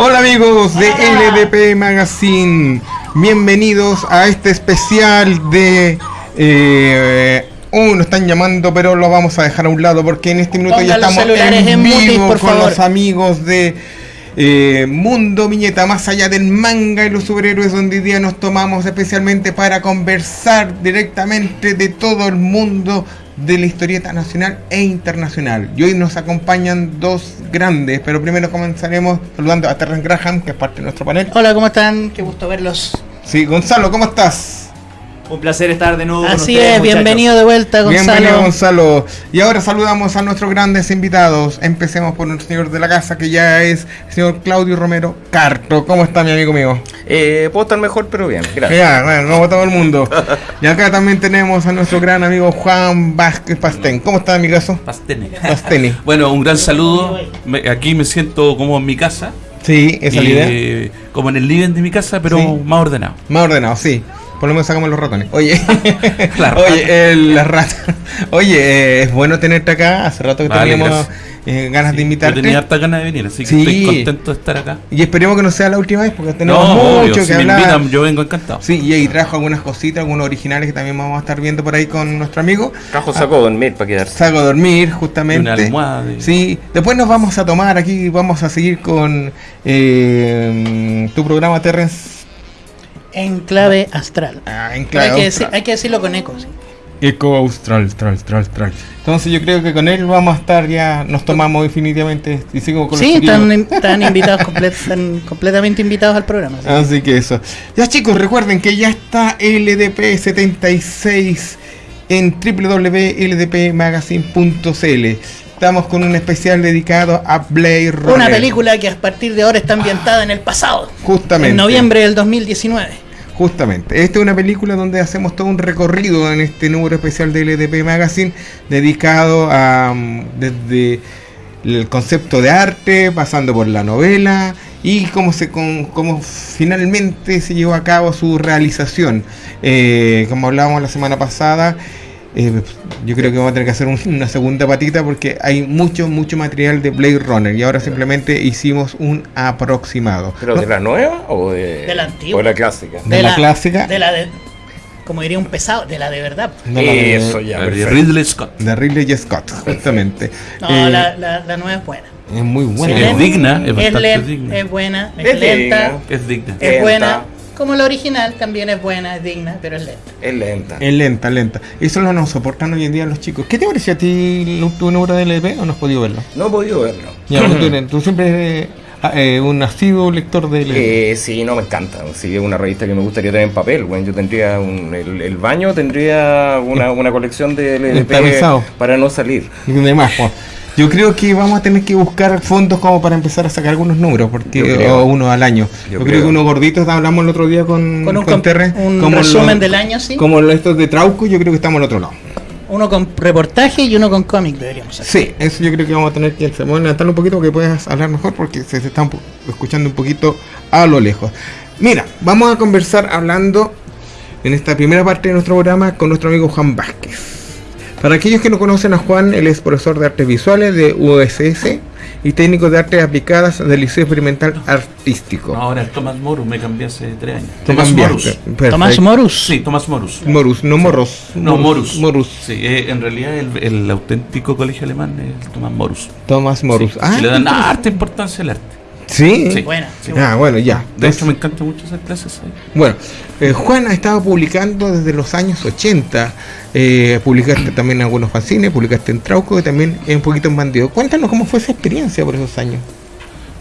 Hola amigos de LDP Magazine, bienvenidos a este especial de... Eh, uh, nos están llamando, pero lo vamos a dejar a un lado porque en este minuto ya estamos en en vivo mutis, por con favor. los amigos de eh, Mundo Viñeta, más allá del manga y los superhéroes, donde hoy día nos tomamos especialmente para conversar directamente de todo el mundo de la historieta nacional e internacional. Y hoy nos acompañan dos grandes, pero primero comenzaremos saludando a Terrence Graham, que es parte de nuestro panel. Hola, ¿cómo están? Qué gusto verlos. Sí, Gonzalo, ¿cómo estás? Un placer estar de nuevo con Así ustedes, es, muchachos. bienvenido de vuelta, Gonzalo. Bienvenido Gonzalo. Y ahora saludamos a nuestros grandes invitados. Empecemos por nuestro señor de la casa, que ya es el señor Claudio Romero Carto. ¿Cómo está mi amigo mío? Eh, puedo estar mejor, pero bien, gracias. Ya, bueno, como todo el mundo. Y acá también tenemos a nuestro gran amigo Juan Vázquez Pastén. ¿Cómo está mi caso? Pastene. Pasteni. Bueno, un gran saludo. Aquí me siento como en mi casa. Sí, esa es la idea. como en el living de mi casa, pero Sí. más ordenado. Más ordenado, sí. Por lo menos sacamos los ratones. Oye, La oye, el- las ratas. Oye, eh, es bueno tenerte acá. Hace rato que Vale, teníamos eh, ganas de Yo invitarte. tenía harta ganas de venir, así que Sí. estoy contento de estar acá. Y esperemos que no sea la última vez porque tenemos no, mucho obvio, que si me hablar. invitan, yo vengo encantado. Sí, y ahí trajo algunas cositas, algunos originales que también vamos a estar viendo por ahí con nuestro amigo. Cajo sacó a dormir para quedarse. Salgo a dormir, justamente. una almohada. de- Sí, después nos vamos a tomar aquí, vamos a seguir con eh, tu programa Terrence. En clave astral. Ah, clave hay, que austral. decir- hay que decirlo con eco. sí. Eco Austral, Austral, Austral. Entonces yo creo que con él vamos a estar ya, nos tomamos definitivamente y sigo con los Sí, están, están invitados, comple- están completamente invitados al programa. sí. Así que eso. Ya chicos, recuerden que ya está LDP76 en www.ldpmagazine.cl. Estamos con un especial dedicado a Blade Runner. Una película que a partir de ahora está ambientada en el pasado. Justamente. En noviembre del 2019. Justamente. Esta es una película donde hacemos todo un recorrido en este número especial de LDP Magazine dedicado a mm, desde el concepto de arte, pasando por la novela y cómo se cómo finalmente se llevó a cabo su realización. Eh, como hablábamos la semana pasada, eh, yo creo que vamos a tener que hacer un- una segunda patita porque hay mucho, mucho material de Blade Runner y ahora simplemente hicimos un aproximado. ¿Pero de la nueva o de, De la antigua. o de la clásica? De la clásica. De la de, como diría un pesado, de la de verdad. No, la de- Eso ya, de. Ridley Scott. De Ridley. Scott, justamente. No, Eh, la, la, la nueva es buena. Es muy buena. Sí, es digna, es bastante len- digna. es buena, es, Es lenta, digna. Es digna. es Lenta. buena. Como la original también es buena, es digna, pero es lenta. Es lenta. Es lenta, lenta. Eso no nos soportan hoy en día los chicos. ¿Qué te pareció a ti lo- tu número de LP o no has podido verlo? No he podido verlo. Ya, tú, eres- tú siempre eres ah, eh, un asiduo lector de LP. Eh, sí, no me encanta. Sí, es una revista que me gustaría tener en papel. Bueno, yo tendría un, el, el baño tendría una, una colección de LP para no salir. Y demás, Juan. Yo creo que vamos a tener que buscar fondos como para empezar a sacar algunos números, porque Yo creo. o uno al año. Yo, Yo creo. creo. que unos gorditos, hablamos el otro día con, Con un, con Terre, un como resumen los- del año, sí. Como los estos de Trauco, yo creo que estamos al otro lado. Uno con reportaje y uno con cómic deberíamos hacer. Sí, eso yo creo que vamos a tener que se me voy a levantar un poquito que puedas hablar mejor porque se, se está un po- escuchando un poquito a lo lejos. Mira, vamos a conversar hablando en esta primera parte de nuestro programa con nuestro amigo Juan Vázquez. Para aquellos que no conocen a Juan, él es profesor de artes visuales de USS y técnico de artes aplicadas del Liceo Experimental Artístico. No, ahora es Tomás Morus, me cambié hace tres años. Tomás. Morus. Tomás Morus. Sí, Tomás Morus. Morus, no Morros. No, Morus. Morus. Sí, eh, en realidad el, el auténtico colegio alemán es Tomás Morus. Tomás Morus. Sí, ah, sí, le dan harta importancia al arte. Sí. Sí. Buena. sí, Ah, bueno, ya. De hecho, me encanta mucho hacer clases ahí. Bueno, eh, Juan ha estado publicando desde los años 80. eh, publicaste también en algunos fanzines, publicaste en Trauco y también un poquito en Bandido. Cuéntanos cómo fue esa experiencia por esos años.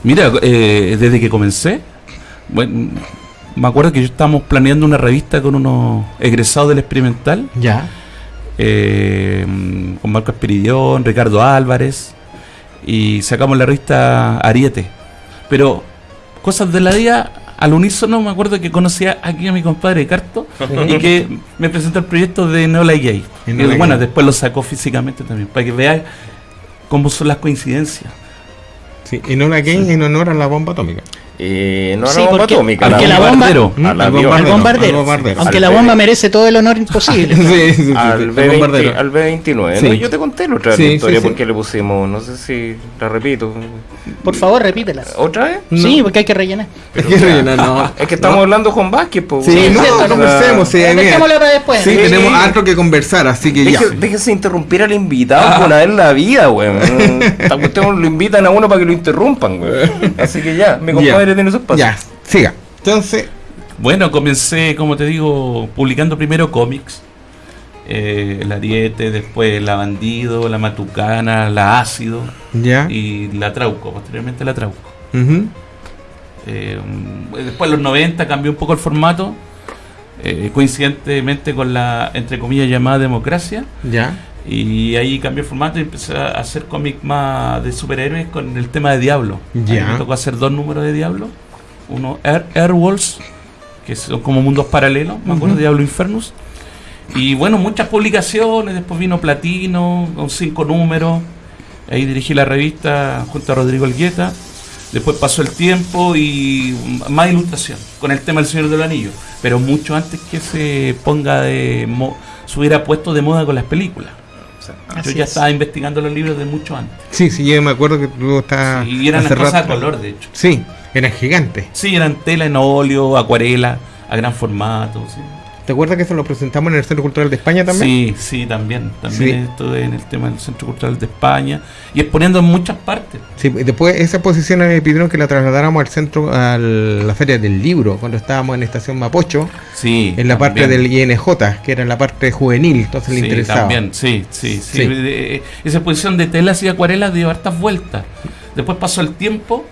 Mira, eh, desde que comencé, bueno, me acuerdo que yo estábamos planeando una revista con unos egresados del experimental, Ya. eh, con Marco Espiridión, Ricardo Álvarez, y sacamos la revista Ariete. Pero cosas de la día, al unísono, me acuerdo que conocía aquí a mi compadre Carto y que me presentó el proyecto de Neola Gay. Y Y Neola bueno, Gay. después lo sacó físicamente también, para que veáis cómo son las coincidencias. Sí, en honor a quién? En honor a la bomba atómica. Eh, no a Sí, la bomba porque- atómica. porque a la bomba- bombardero. A la Al avión. Al bombardero, bombardero. al bombardero. Aunque Al la bomba merece todo el honor imposible. Sí, sí, sí, sí, Al, el B20, bombardero. al B29. Sí. No, yo te conté la otra Sí, historia sí, sí. porque le pusimos, no sé si la repito. Por favor, repítelas. ¿Otra vez? Sí, porque hay que rellenar. Es que rellenar, no. Es que estamos hablando con Vázquez, po, Sí, no, conversemos. Sí, Eh, para después. Sí, Sí. tenemos algo que conversar, así que ya. Deje- déjese interrumpir al invitado una vez en la vida, weón. Cuestión lo invitan a uno para que lo interrumpan, weón. Así que ya, mi compadre tiene su espacio. Ya, siga. Entonces, Bueno, comencé, como te digo, publicando primero cómics. Eh, el Ariete, después La Bandido, La Matucana, La Ácido ya. y La Trauco, posteriormente La Trauco. Eh, después, en los 90, cambió un poco el formato, eh, coincidentemente con la, entre comillas, llamada democracia. Ya. Y ahí cambió el formato y empecé a hacer cómics más de superhéroes con el tema de Diablo. Ya. me tocó hacer dos números de Diablo. Uno, Air, Airwolves, que son como mundos paralelos, me acuerdo, Diablo Infernus. Y bueno, muchas publicaciones, después vino Platino, con cinco números. Ahí dirigí la revista junto a Rodrigo Elgueta. Después pasó el tiempo y más ilustración con el tema del Señor del Anillo. Pero mucho antes que se ponga de mo- se hubiera puesto de moda con las películas. Yo ya es. estaba investigando los libros de mucho antes. Sí, sí, yo me acuerdo que tú estás. y eran las cosas a color, de hecho. Sí, eran gigantes. Sí, eran tela en óleo, acuarela, a gran formato. Sí, ¿Te acuerdas que eso lo presentamos en el Centro Cultural de España también? sí, sí, también. También Sí. estuve en el tema del Centro Cultural de España y exponiendo en muchas partes. Sí, después esa exposición me pidieron que la trasladáramos al centro, a la Feria del Libro, cuando estábamos en Estación Mapocho, Sí. en la parte también. del INJ, que era en la parte juvenil, entonces le Sí, interesaba. también, sí, sí, sí. Sí. De- esa exposición de telas y acuarelas dio hartas vueltas. Después pasó el tiempo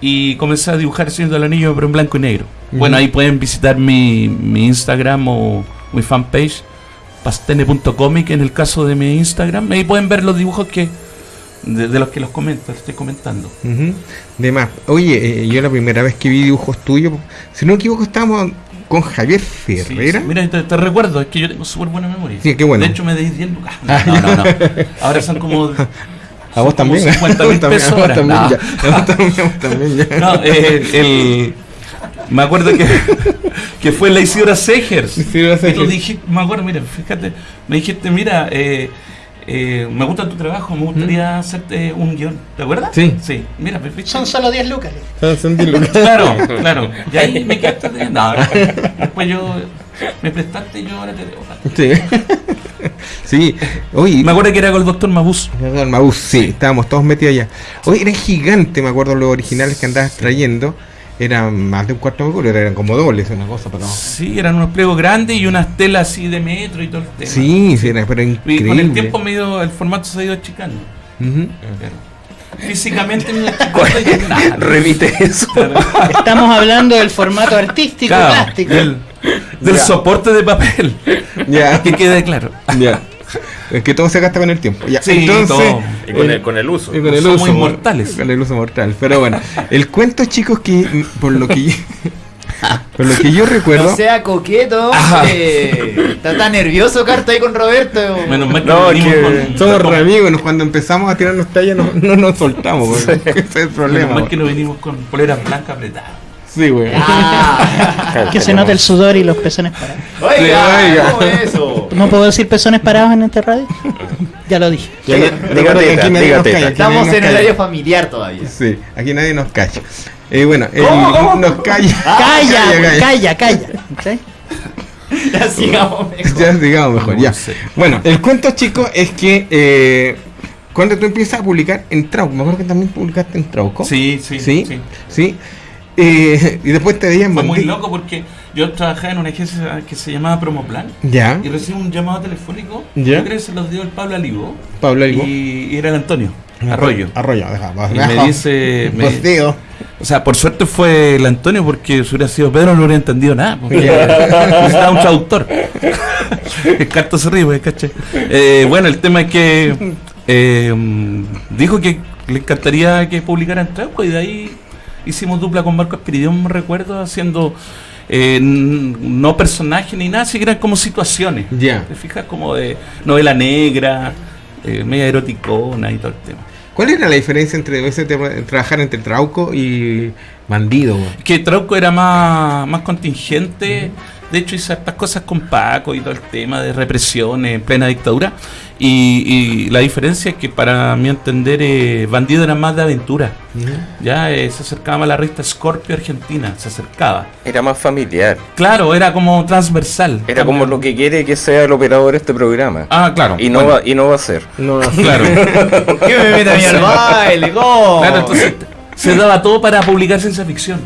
y comencé a dibujar el Señor del Anillo, pero en blanco y negro. Bueno, ahí pueden visitar mi, mi Instagram o mi fanpage, pastene.comic en el caso de mi Instagram. Ahí pueden ver los dibujos que de, de los que los comento, estoy comentando. Ujú. De más. Oye, eh, yo la primera vez que vi dibujos tuyos, si no me equivoco, estábamos con Javier Sí, Ferreira. sí. Mira, te, te recuerdo, es que yo tengo súper buena memoria. Sí, qué bueno. De hecho, me deis 10 lucas. No, Ah, no, no, no. Ahora son como. a vos también. 50 A vos mil también, pesos a vos también, ya. No, eh, el, me acuerdo que, que fue la Isidora Segers. Isidora Y tú dijiste, me acuerdo, mira, fíjate, me dijiste, mira, eh, eh, me gusta tu trabajo, me gustaría hacerte un guion. ¿Te acuerdas? Sí. Sí, mira, perfecto. Son solo 10 lucas. Son- son diez lucas. Claro, claro. Y ahí me quedaste de... No, no. después yo me prestaste y yo ahora te debo. Sí. sí. Oye, Me acuerdo que era con el doctor Mabus. El Maús, sí, estábamos todos metidos allá. Oye, era gigante, me acuerdo los originales que andabas trayendo. Eran más de un cuarto de culo, eran como dobles, una cosa, pero. Sí, eran unos pliegos grandes y unas telas así de metro y todo el tema. Sí, sí, era, pero Y increíble. con el tiempo me ha ido- el formato se ha ido achicando. Ujú. Claro. Físicamente me y. Remite eso. Estamos hablando del formato artístico Claro, plástico. del, del soporte de papel. Ya, Que quede claro. ya. Es que todo se gasta con el tiempo. Ya, Sí, entonces. todo. Y con eh, el, con el uso. y con el Somos uso mor- inmortales. Con el uso mortal. Pero bueno, el cuento, chicos, que por lo que yo, por lo que yo recuerdo. No sea coqueto. Está tan nervioso Carta ahí con Roberto. Menos mal que No, venimos que con- Somos re amigos, cuando empezamos a tirarnos tallas no, no nos soltamos, güey. ese es el Menos problema. mal que no venimos con poleras blancas apretadas. Sí, güey. Ah, Que se note el sudor y los pezones parados. oiga, oiga. ¿cómo es eso? ¿No puedo decir pezones parados en este radio? Ya lo dije. Ya, aquí nadie nos calla, Estamos en calla. horario familiar todavía. Sí, aquí nadie nos calla. Eh, bueno, el- ¿Cómo, cómo? nos calla. Calla, calla, calla. ¿Sí? Ya sigamos mejor. Ya digamos mejor, ya. Bueno, el cuento, chicos, es que eh, cuando tú empiezas a publicar en Trauco, me acuerdo que también publicaste en Trauco. Sí, sí, Sí, sí. sí. Eh, y después te veían Fue muy loco porque yo trabajaba en una agencia que se llamaba Promoplan Ya, y recibí un llamado telefónico. Ya. Yo creo que se los dio el Pablo Aligo Pablo Algo. y, y era el Antonio Arroyo. Arroyo, deja, Y me dice, me- tío. o sea, por suerte fue el Antonio porque si hubiera sido Pedro no hubiera entendido nada. Porque necesitaba un traductor. el carto se ríe, pues, ¿cachai? Eh, bueno, el tema es que eh, dijo que le encantaría que publicara en Trauco y de ahí hicimos dupla con Marco Espiridión, me recuerdo, haciendo eh, no personajes ni nada, sino que eran como situaciones. Ya. ¿Te fijas? Como de novela negra, eh, media eroticona y todo el tema. ¿Cuál era la diferencia entre ese tema- trabajar entre Trauco y Bandido? que Trauco era más, más contingente. De hecho, hice estas cosas con Paco y todo el tema de represión en plena dictadura. Y, y la diferencia es que para mi entender eh, Bandido era más de aventura. Ya eh, se acercaba a la revista Scorpio Argentina, se acercaba. Era más familiar. Claro, era como transversal. Era como lo que quiere que sea el operador de este programa. Ah, claro. y, no bueno, va, y no va a ser. No, Claro. ¿Qué me mete a mí al baile? ¿Cómo? Claro, entonces se daba todo para publicar ciencia ficción.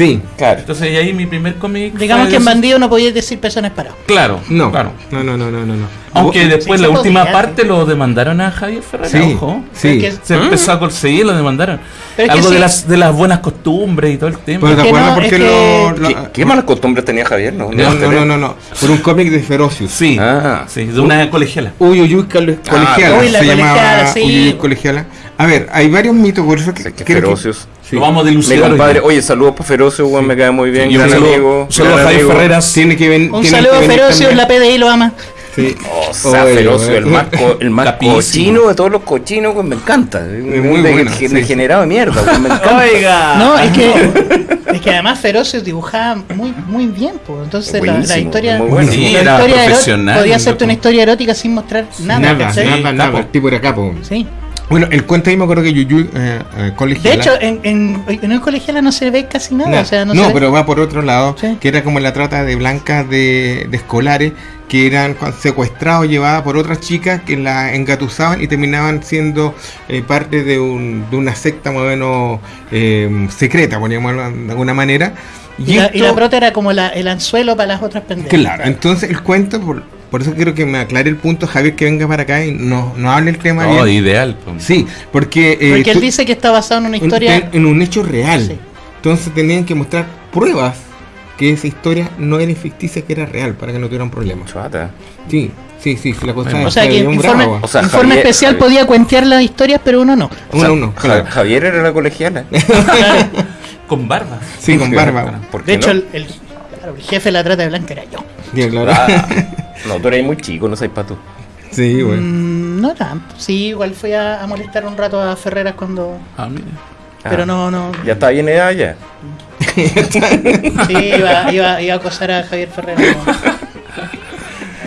Sí. Claro. Entonces y ahí mi primer cómic. Digamos que en bandido no podías decir pezones parados. Claro, No. claro. No, no, no, no, no. no. Aunque después sí la última podía, parte lo demandaron a Javier Ferreira, Sí, ojo. sí. Es Se empezó a conseguir, lo demandaron. Pero es que Algo de sí. las de las buenas costumbres y todo el tema. Pero ¿te acuerdas no, por es qué que- lo, lo- ¿Qué, qué malas costumbres tenía Javier? No, No, no, no, no, no. Por un cómic de Ferocious. Sí, Ah. sí, de una colegiala. Uy, uy, uy, cole- colegiala. uy, la se colegiala, llamaba sí. Uy, colegiala. A ver, hay varios mitos, por eso que, Sé sí. Lo vamos a dilucidar. compadre, oye, saludos para Ferocio, weón, me cae muy bien. Gran saludo, amigo. saludo a Javier. Ferreras. Tiene que ven, Un tienen saludo que Ferocio, la PDI lo ama. Sí. O sea, Oye, Ferocio, oye. el más, co- el más cochino de todos los cochinos, weón, me encanta. muy De- bueno, de- sí. Degenerado de mierda, weón, me encanta. Oiga. No, es que, es que además Ferocio dibujaba muy, muy bien, pues. Entonces la, la historia, muy bueno. Sí, la era historia profesional, podía hacerte una historia erótica sin mostrar nada. Nada, nada, nada. El tipo era capo. Sí. Bueno, el cuento ahí me acuerdo que Yuyu eh, eh, colegiala. De hecho, en, en, en el colegiala no se ve casi nada. No, o sea, no, no, se ve- pero va por otro lado, Sí. que era como la trata de blancas de, de escolares que eran secuestrados, llevadas por otras chicas que la engatusaban y terminaban siendo eh, parte de, un, de una secta más o menos eh, secreta, hablar de alguna manera. Y, la, y la prota era como la, el anzuelo para las otras pendejas. Claro, entonces el cuento, por, por eso quiero que me aclare el punto, Javier, que venga para acá y no, no hable el tema No, bien. ideal. pues. Sí, porque... eh, Porque él tú- dice que está basado en una historia. en, en un hecho real. Sí. Entonces tenían que mostrar pruebas que esa historia no era ficticia, que era real, para que no tuvieran problemas. Chuata. Sí, sí, sí, sí, la cosa Bueno. o sea que informe. O sea, informe Javier- especial Javier- podía cuentear las historias, pero uno no. O Uno, sea, uno, claro. Javier era la colegiala. Claro. Con barba. Sí, con barba. ¿Por qué De hecho, no? el, el- claro, el jefe de la trata de blanca era yo. Bien, claro. Ah, no, tú eres muy chico, no sabes para tú. Sí, bueno. Mm, no tanto. Sí, igual fui a, a molestar un rato a Ferreras cuando. Ah, mire. Pero no, no. Ya está bien edad ya. Sí, iba, iba, iba a acosar a Javier Ferreras. no.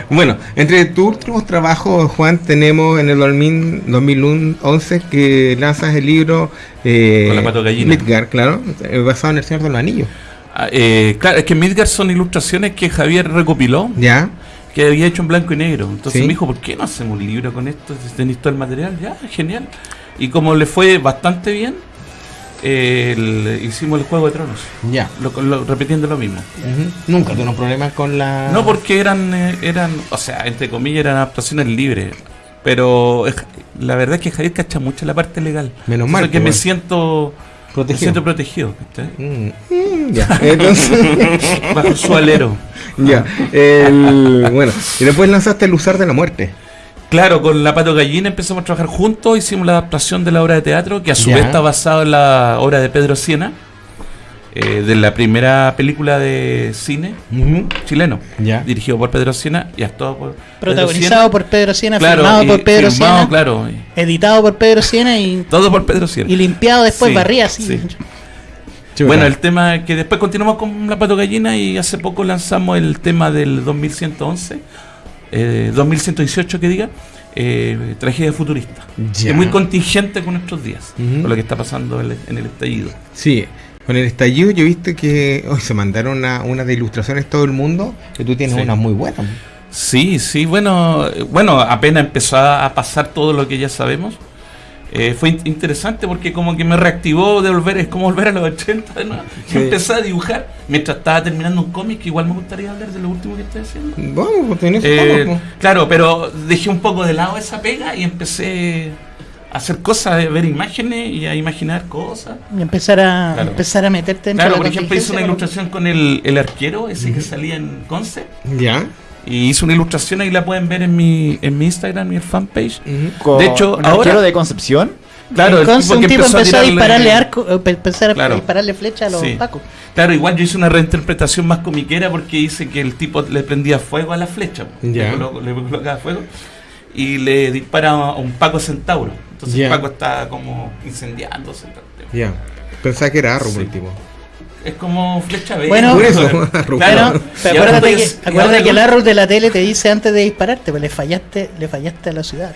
Bueno, entre tus últimos trabajos, Juan, tenemos en el 2000 2011 que lanzas el libro eh, Con la pato gallina. Midgard, claro, eh, basado en el Señor de los Anillos. Ah, eh, claro, es que Midgard son ilustraciones que Javier recopiló, ¿Ya? Que había hecho en blanco y negro. Entonces Sí. me dijo, ¿por qué no hacemos un libro con esto? Si tenéis todo el material, ya, genial. Y como le fue bastante bien, eh, el- hicimos el Juego de Tronos, Ya. lo- lo- repitiendo lo mismo. Nunca tuve problemas con la... No porque eran, eh, eran, o sea, entre comillas, eran adaptaciones libres. Pero eh, la verdad es que Javier cacha mucho la parte legal. Menos mal, que pues, me bueno. Siento me Protegido. siento protegido. Mm, mm, ya, entonces... Bajo su alero. ya. El, bueno, y después lanzaste El Usar de la Muerte. Claro, con la Pato Gallina empezamos a trabajar juntos, hicimos la adaptación de la obra de teatro, que a su Ya. vez está basada en la obra de Pedro Siena, eh, de la primera película de cine chileno, Ya. dirigido por Pedro Siena y actuado por Protagonizado por Pedro Siena, Claro, filmado y por Pedro filmado, Siena, claro, editado por Pedro Siena y, todo por Pedro Siena. y limpiado después, Sí, barría así. sí. Chuta. Bueno, el tema es que después continuamos con la Pato Gallina y hace poco lanzamos el tema del 2111, eh, 2118 que diga, eh, tragedia futurista. Es muy contingente con nuestros días, con lo que está pasando en el, en el estallido. Sí, con el estallido yo he visto que hoy se mandaron una, una de ilustraciones todo el mundo, que tú tienes Sí. una muy buena. Sí, sí, bueno, bueno, apenas empezó a, pasar todo lo que ya sabemos. eh, fue in- interesante porque como que me reactivó de volver, es como volver a los 80, ¿no? Sí. Empecé a dibujar mientras estaba terminando un cómic, que igual me gustaría hablar de lo último que estoy haciendo. Vamos, pues tenés Eh, claro, pero dejé un poco de lado esa pega y empecé hacer cosas, ver imágenes y a imaginar cosas. Y empezar a, Claro. empezar a meterte dentro Claro, por ejemplo, hice una ilustración con el, el arquero, ese que salía en Concept. Ya. Y hice una ilustración, ahí la pueden ver en mi, en mi Instagram y el fanpage. De hecho, un ahora- arquero de Concepción. Claro, el tipo un que tipo empezó, a, tirarle- dispararle arco, eh, pe- empezar a Claro. dispararle flecha a los Sí. pacos. Claro, igual yo hice una reinterpretación más comiquera porque hice que el tipo le prendía fuego a la flecha. Ya. Le, colo- le colocaba fuego y le dispara a un Paco Centauro. Entonces el Paco está como incendiándose. todo el tema. Ya. Pensaba que era Arrow Sí. el tipo. Es como flecha verde. Bueno, Por eso, Bueno, pero ahora acuérdate, que, acuérdate el árbol de la tele te dice antes de dispararte, pues le fallaste, le fallaste a la ciudad.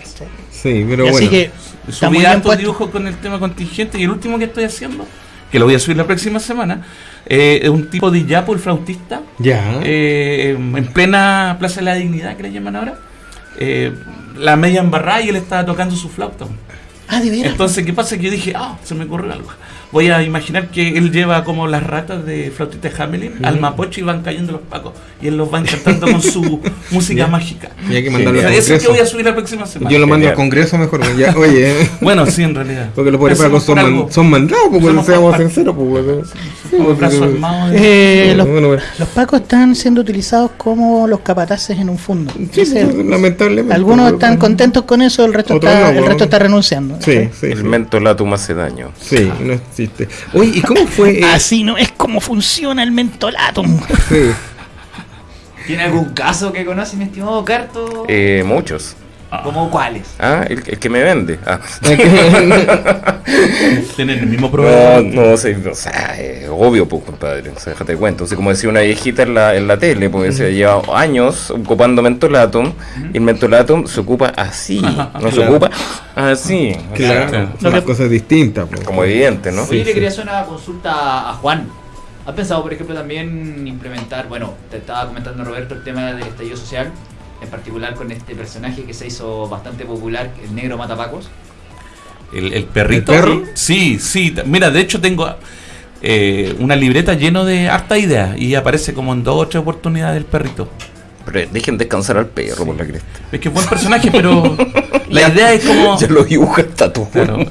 Sí, pero Y así bueno. que está Subí muy bien hartos puesto. dibujos con el tema contingente y el último que estoy haciendo, que lo voy a subir la próxima semana, eh, es un tipo de yapo, el flautista, Ya. eh, en plena Plaza de la Dignidad, que le llaman ahora, eh, la media embarrada y él estaba tocando su flauta. Ah, de veras. Entonces, ¿qué pasa? Que yo dije, ah, se me ocurrió algo. Voy a imaginar que él lleva como las ratas de flautista de Hamelin al Mapocho y van cayendo los pacos. Y él los va encantando con su música mágica. Y hay que mandarlo al Eso es que Congreso. voy a subir la próxima semana. Yo lo mando al. Congreso mejor. Ya, oye. Bueno, sí, en realidad. Porque los pobres pacos son, man- son mandados, pues, Somos seamos sinceros, pues, Eh, los, Bueno, bueno. los pacos están siendo utilizados como los capataces en un fondo. Sí, pues, lamentablemente. algunos pues, están contentos con eso, el resto, Otros está, no, el resto está renunciando. Sí, sí. El mentolatum hace daño. Sí, no existe. Oye, ¿y cómo fue? eh, Así no es como funciona el mentolatum. sí. ¿Tiene algún caso que conoce, mi estimado Carto? Eh, muchos. ¿Cómo cuáles? Ah, el, el que me vende. Ah. Tienen el mismo No, proveedor. no sé, o sea, eh, obvio, pues, compadre. O sea, déjate de cuento. O sea, como decía una viejita en la, en la tele, pues se lleva años ocupando mentolatum, y el mentolatum se ocupa así, no se Claro. ocupa así. O sea, Claro, distintas. pues. como evidente, ¿no? Oye, Sí, le quería hacer una consulta a Juan. ¿Has pensado, por ejemplo, también implementar, bueno, te estaba comentando Roberto el tema del estallido social, en particular con este personaje que se hizo bastante popular, el negro matapacos? El, el perrito. ¿El perro? Sí, sí. Mira, de hecho tengo eh, una libreta lleno de harta ideas y aparece como en dos o tres oportunidades el perrito. Pero dejen descansar al perro por la cresta. Es que es buen personaje, pero la idea es como... Ya lo dibuja hasta tú. Claro.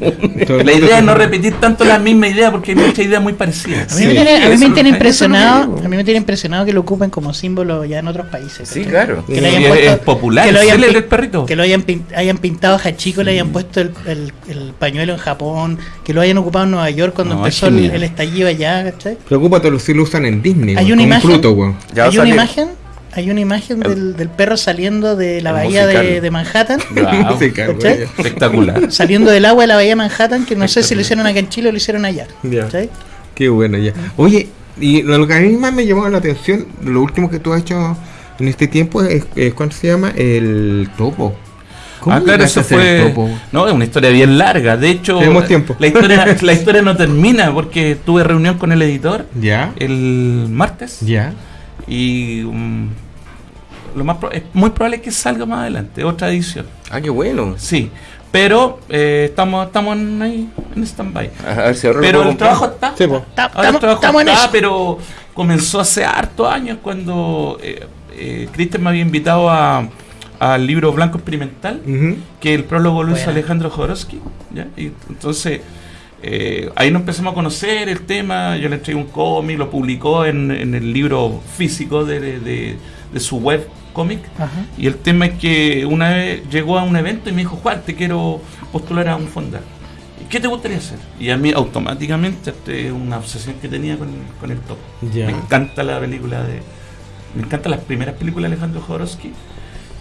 La idea es no repetir tanto la misma idea porque hay muchas ideas muy parecidas. A mí, Sí. me tiene, a mí me tiene lo- impresionado, lo a mí me tiene impresionado que lo ocupen como símbolo ya en otros países. Sí, claro. Que le Y hayan es- puesto- es popular, que lo hayan el perrito. Que lo hayan, hayan pintado Hachiko, le hayan puesto el, el- el pañuelo en Japón, que lo hayan ocupado en Nueva York cuando No, empezó el, el estallido allá, ¿cachai? Preocúpate, si lo usan en Disney. Hay una imagen. fruto, hay una salir. imagen, hay una imagen El- del, del perro saliendo de la el bahía de, Manhattan, espectacular. saliendo del agua de la bahía de Manhattan, que no sé si lo hicieron acá en Chile o lo hicieron allá. Qué bueno, ya. Oye, y lo que a mí más me llamó la atención, lo último que tú has hecho en este tiempo es, es ¿cuánto se llama? El topo. Ah, claro, eso fue. topo? No, es una historia bien larga. De hecho, Tenemos tiempo. La, historia, la historia no termina porque tuve reunión con el editor Ya, el martes ya. y um, lo más pro- es muy probable que salga más adelante, otra edición. Ah, qué bueno. Sí, pero eh, estamos estamos en, ahí en stand-by. A ver si Pero el trabajo está. Sí. Ta- Ahora el Estamos trabajo estamos en está, eso. pero comenzó hace hartos años cuando eh, eh, Cristian me había invitado a al libro Blanco Experimental que el prólogo lo hizo Buena. Alejandro Jodorowsky. ¿ya? Y entonces eh, ahí nos empezamos a conocer el tema. Yo le entregué un cómic, lo publicó en, en el libro físico de, de- de- de su web Y el tema es que una vez llegó a un evento y me dijo, Juan, te quiero postular a un fondar. ¿Y ¿Qué te gustaría hacer? Y a mí automáticamente este, una obsesión que tenía con, con el topo. Ya. Me encanta la película de... Me encantan las primeras películas de Alejandro Jodorowsky,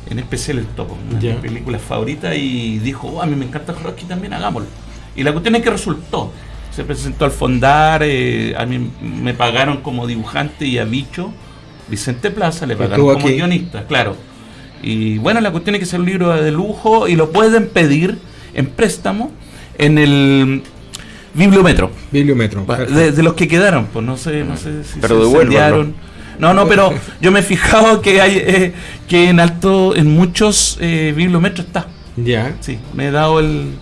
en especial El Topo, una de Ya. mis películas favoritas, y dijo, "Oh, a mí me encanta Jodorowsky también, hagámoslo. Y la cuestión es que resultó. Se presentó al fondar, eh, a mí me pagaron como dibujante y a Bicho, Vicente Plaza, le pagaron como aquí. guionista, claro. Y bueno, la cuestión es que es un libro de lujo y lo pueden pedir en préstamo en el bibliometro. Bibliometro. De, de los que quedaron, pues no sé, no sé si Pero se incendiaron. No, no, pero yo me he fijado que hay eh, que en alto, en muchos eh, bibliometros está. Ya. Sí, me he dado el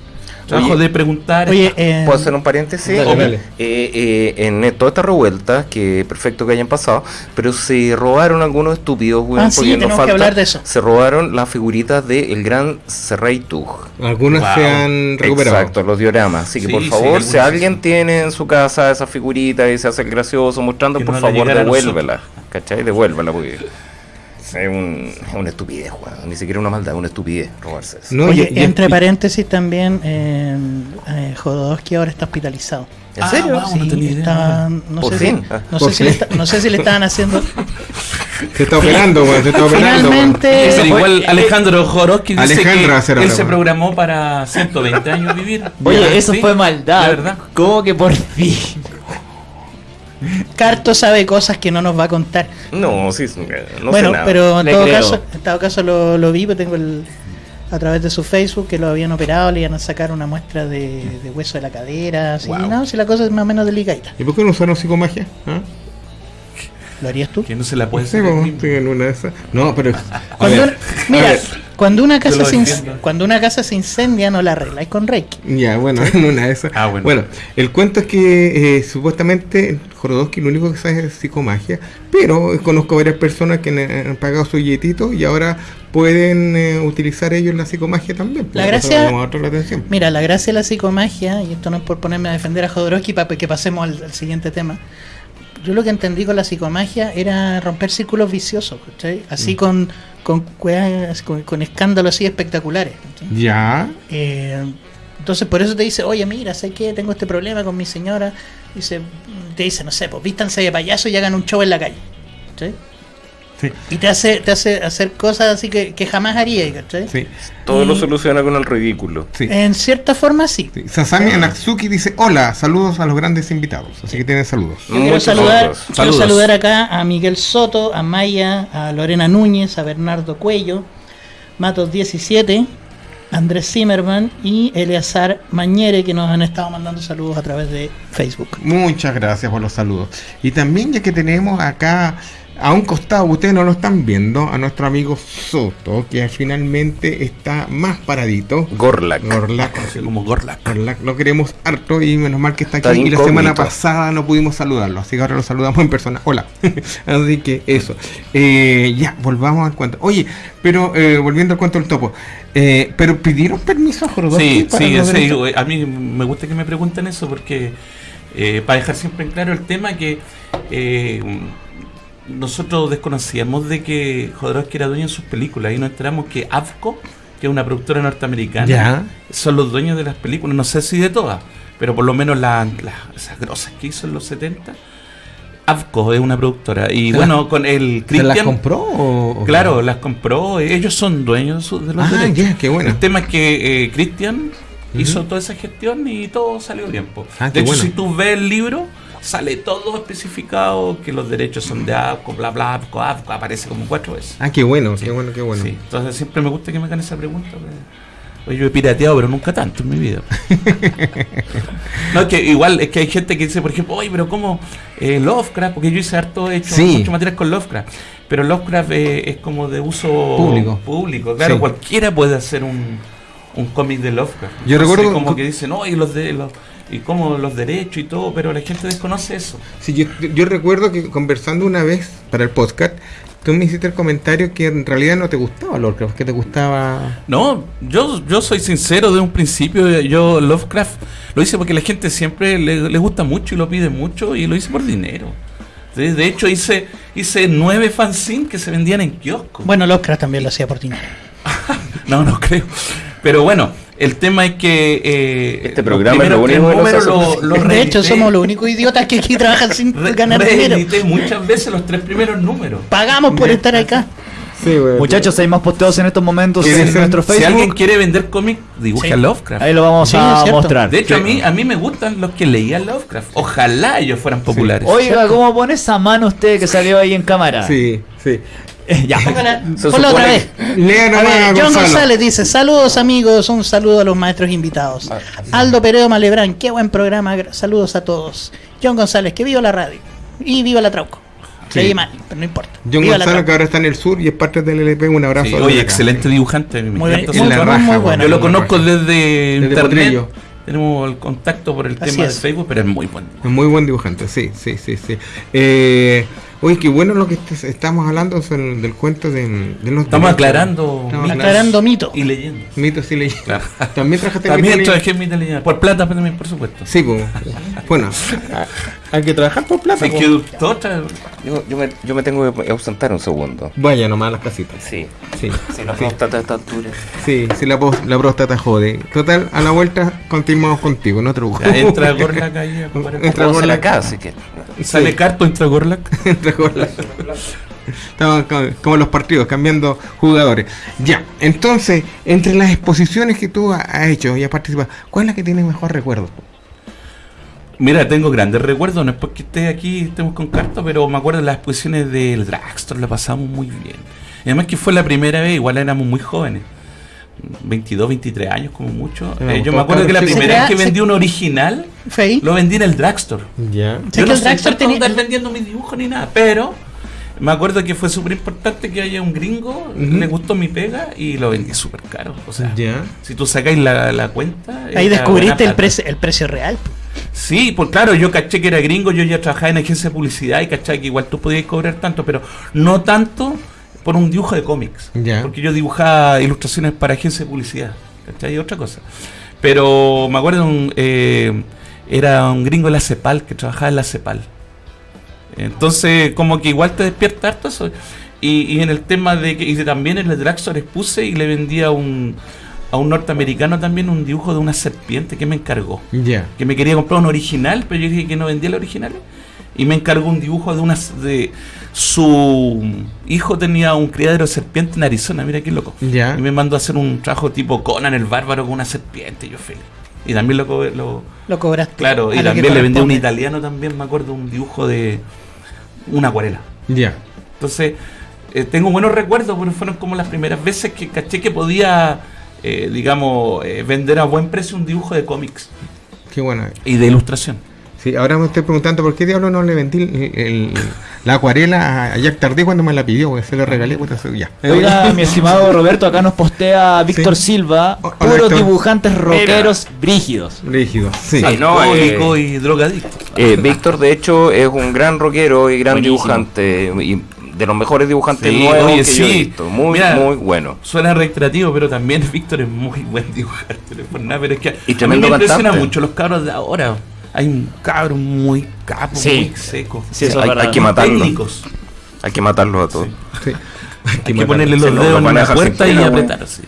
trabajo Oye, de preguntar. Oye, eh, ¿Puedo hacer un paréntesis? Dale, dale. Eh, eh, en toda esta revuelta, que perfecto que hayan pasado, pero se robaron algunos estúpidos, weón, Ah, sí, tenemos que falta- hablar de eso. Se robaron las figuritas del gran Serreitug. Algunas Wow. se han recuperado. Exacto, los dioramas. Así que Sí, por sí, favor, algunos si sí. alguien tiene en su casa esas figuritas y se hace el gracioso mostrando, Que por no favor, devuélvela. ¿Cachai? Devuélvela, porque es, un- es una estupidez, weón. Ni siquiera una maldad, es una estupidez robarse eso. No, Oye, y- y- entre y- paréntesis también, eh, eh, Jodorowsky ahora está hospitalizado. ¿En Ah, serio? wow. no tenía idea. está- no, Por sé fin. Si, Ah. no, Por sé si le fin. está- no sé si le estaban haciendo. Se está operando, weón. Se está operando. Finalmente, fue- igual Alejandro Jodorowsky dice Alejandro que él se programó para 120 años vivir. Oye, eso ¿sí? fue maldad. Verdad. ¿Cómo que por fin? Carto sabe cosas que no nos va a contar. No, sí, no bueno, sé nada. pero en Le todo creo. caso, en todo caso lo, lo vi, porque tengo el a través de su Facebook que lo habían operado, le iban a sacar una muestra de, de hueso de la cadera, así, Wow. no, si la cosa es más o menos delicadita. ¿Y por qué no usaron psicomagia? ¿Ah? ¿Lo harías tú? Que no se la puede Sí, en una de esas. No, pero. Cuando una- mira, cuando una casa se cuando una casa se incendia no la arregláis con Reiki. Ya, bueno, en una de esas. Ah, bueno. el cuento es que eh, supuestamente Jorodowski lo único que sabe es psicomagia, pero conozco varias personas que han, han pagado su billetito y ahora pueden eh, utilizar ellos la psicomagia también. La gracia- la atención. Mira, la gracia de la psicomagia, y esto no es por ponerme a defender a Jodorowsky para que pasemos al, al siguiente tema. Yo lo que entendí con la psicomagia era romper círculos viciosos, ¿cachai? Así con, con, weas- con, con escándalos así espectaculares. ¿cachai? Ya, Eh, entonces por eso te dice, oye, mira, sé que tengo este problema con mi señora. Dice, te dice, no sé, pues vístanse de payaso y hagan un show en la calle. ¿cachai? Sí, Y te hace, te hace hacer cosas así que, que jamás haría, ¿cachai? sí, Todo lo soluciona con el ridículo. sí. En cierta forma sí. sí. Sasami Anatsuki dice: Hola, saludos a los grandes invitados. Así que tienen saludos. Yo quiero saludar, saludos. quiero saludar acá a Miguel Soto, a Maya, a Lorena Núñez, a Bernardo Cuello, Matos 17, Andrés Zimmerman y Eleazar Mañere que nos han estado mandando saludos a través de Facebook. Muchas gracias por los saludos. Y también ya que tenemos acá a un costado, ustedes no lo están viendo, a nuestro amigo Soto, que finalmente está más paradito. Gorlak. Gorlak, Así como Gorlak. Gorlak, lo queremos harto y menos mal que está aquí. Y la semana pasada no pudimos saludarlo, así que ahora lo saludamos en persona. Hola. así que eso. Eh, ya, volvamos al cuento. Oye, pero eh, volviendo al cuento del topo, eh, pero pidieron permiso a Jorodowski Sí, para sí, sí, derechos? a mí me gusta que me pregunten eso porque eh, para dejar siempre en claro el tema que eh, nosotros desconocíamos de que Jodorowsky era dueño en sus películas y nos enteramos que Avco, que es una productora norteamericana, Ya. son los dueños de las películas, no sé si de todas, pero por lo menos las esas grosas que hizo en los 70. Avco es una productora y ¿Se bueno, con el ¿Se las Christian compró o- o- Claro, las compró. Ellos son dueños de de los Ah, derechos. qué bueno. El tema es que eh, Christian hizo toda esa gestión y todo salió bien. Ah, de hecho, bueno. si tú ves el libro, sale todo especificado que los derechos son de APCO, bla, bla, APCO, APCO, aparece como cuatro veces. Ah, qué bueno, Sí. qué bueno, qué bueno. Sí, entonces siempre me gusta que me hagan esa pregunta. pues. Oye, yo he pirateado, pero nunca tanto en mi vida. no, es que igual, es que hay gente que dice, por ejemplo, oye, pero ¿cómo eh, Lovecraft? Porque yo hice harto, he hecho Sí. mucho material con Lovecraft. Pero Lovecraft eh, es como de uso Público. público. Claro, Sí. cualquiera puede hacer un, un cómic de Lovecraft. Yo Entonces, recuerdo como co- que dicen, y los de los y como los derechos y todo, pero la gente desconoce eso. Sí, yo, yo recuerdo que conversando una vez para el podcast, tú me hiciste el comentario que en realidad no te gustaba Lovecraft, que te gustaba... No, yo, yo soy sincero de un principio. Yo Lovecraft lo hice porque la gente siempre le, le gusta mucho y lo pide mucho y lo hice por dinero. De, de hecho, hice, hice nueve fanzines que se vendían en kioscos. Bueno, Lovecraft también lo hacía por ti. No, no creo. Pero bueno, el tema es que. eh, Este los programa es lo primeros único que tres nos números hace- lo- lo De hecho, somos los únicos idiotas que aquí trabajan sin re- ganar dinero. muchas veces los tres primeros números. Pagamos por estar acá. Sí, güey. Muchachos, hay más posteos en estos momentos ¿Quieren en nuestro Si alguien Facebook. quiere vender cómic, dibuje Sí. a Lovecraft. Ahí lo vamos Sí, a mostrar. De hecho, Sí. a mí, a mí me gustan los que leían Lovecraft. Ojalá ellos fueran populares. Oiga, ¿cómo pone esa mano usted que salió ahí en cámara? Sí, sí. Eh, ya. Ponla otra vez. Lea A nomás, ver, John Gonzalo. González dice, saludos amigos, un saludo a los maestros invitados. Aldo Pereo Malebrán, qué buen programa, gra- saludos a todos. John González, que viva la radio. Y viva la Trauco. Sí. Leí mal, pero no importa. John Viva Gonzalo, que ahora está en el sur y es parte del LP, un abrazo. Sí, desde oye, excelente dibujante. me Muy, encanta bien, muy, la raja, muy bueno. Yo lo conozco raja. desde, internet. Potrillo. Tenemos el contacto por el Así tema es. de Facebook, pero es muy bueno. Es muy buen dibujante, sí, sí, sí, sí. Eh, oye, qué bueno lo que est- estamos hablando del, del cuento de, de los Estamos aclarando Estamos mitos Aclarando mito. y leyendas. Mitos y leyendas. Claro. También en También mitos en mitos y leyendas. Por plata también, por supuesto. Sí, pues. Bueno, hay que trabajar por plata. Así po. Yo, yo, me, yo me tengo que ausentar un segundo. Vaya nomás a las casitas. Sí. Sí, Si la próstata a esta altura. sí, sí, la, la próstata jode. Total, a la vuelta continuamos contigo, no te preocupes. Entra Gorlak ahí. Entra Vamos a la Gorlak. casa, así que. Sale Sí. Carto, entra Gorlak. Entra Gorlak. Estamos co- como los partidos, cambiando jugadores. Ya, entonces, entre las exposiciones que tú ha- has hecho y has participado, ¿cuál es la que tiene mejor recuerdo? Mira, tengo grandes recuerdos, no es porque esté aquí, estemos con cartas, pero me acuerdo de las exposiciones del Dragstore, la pasamos muy bien. Y además que fue la primera vez, igual éramos muy jóvenes. 22, 23 años como mucho. Eh, yo me acuerdo que la primera vez que vendí un original, Fey. lo vendí en el Dragstore. Ya. Sé Yo que no el Dragstore tenía- andar vendiendo mis dibujos ni nada, pero me acuerdo que fue súper importante que haya un gringo, Ujú. le gustó mi pega y lo vendí súper caro. O sea, Ya. si tú sacáis la, la cuenta... Ahí descubriste el, precio el precio real. Sí, pues claro, yo caché que era gringo, yo ya trabajaba en agencia de publicidad y caché que igual tú podías cobrar tanto, pero no tanto por un dibujo de cómics. Porque yo dibujaba ilustraciones para agencia de publicidad, ¿cachai? Y otra cosa. Pero me acuerdo, un, eh, era un gringo de la CEPAL, que trabajaba en la CEPAL. Entonces, como que igual te despierta harto eso. Y, y en el tema de que y también en el Dragstore expuse y le vendía un, a un norteamericano también un dibujo de una serpiente que me encargó Ya. que me quería comprar un original, pero yo dije que no vendía el original. Y me encargó un dibujo de una de su hijo tenía un criadero de serpiente en Arizona, mira qué loco. Ya. Y me mandó a hacer un trabajo tipo Conan el bárbaro con una serpiente, yo feliz. Y también lo, co- lo Lo cobraste. claro, y también le vendí a un italiano también, me acuerdo, un dibujo de una acuarela. Ya. Entonces, eh, tengo buenos recuerdos, porque fueron como las primeras veces que caché que podía, eh, digamos, eh, vender a buen precio un dibujo de cómics Qué bueno. y de ilustración. Sí, ahora me estoy preguntando por qué diablo no le vendí el- el- la acuarela a Jack Tardí cuando me la pidió, porque se la regalé, puta, se- ya. Oiga, mi estimado Roberto, acá nos postea Víctor Sí. Silva, Hola, puros dibujantes rockeros brígidos. Rígido, sí. Sí. no, Alcohólico eh, y drogadicto. Eh, Víctor, de hecho, es un gran rockero y gran Buenísimo. dibujante. Y de los mejores dibujantes Sí, nuevos oye, que yo he sí. visto. Muy, Mira, muy bueno. Suena reiterativo, pero también Víctor es muy buen dibujante. no por nada, pero es que Y a mí me impresiona cantante. mucho los cabros de ahora. Hay un cabro muy capo, Sí. muy seco. Sí, eso hay, hay que Muy matarlo. técnicos. Hay que matarlos a todos. Sí. Hay que matarlo. ponerle Sí, los lo- dedos en la puerta y pelo, güey. apretar. así.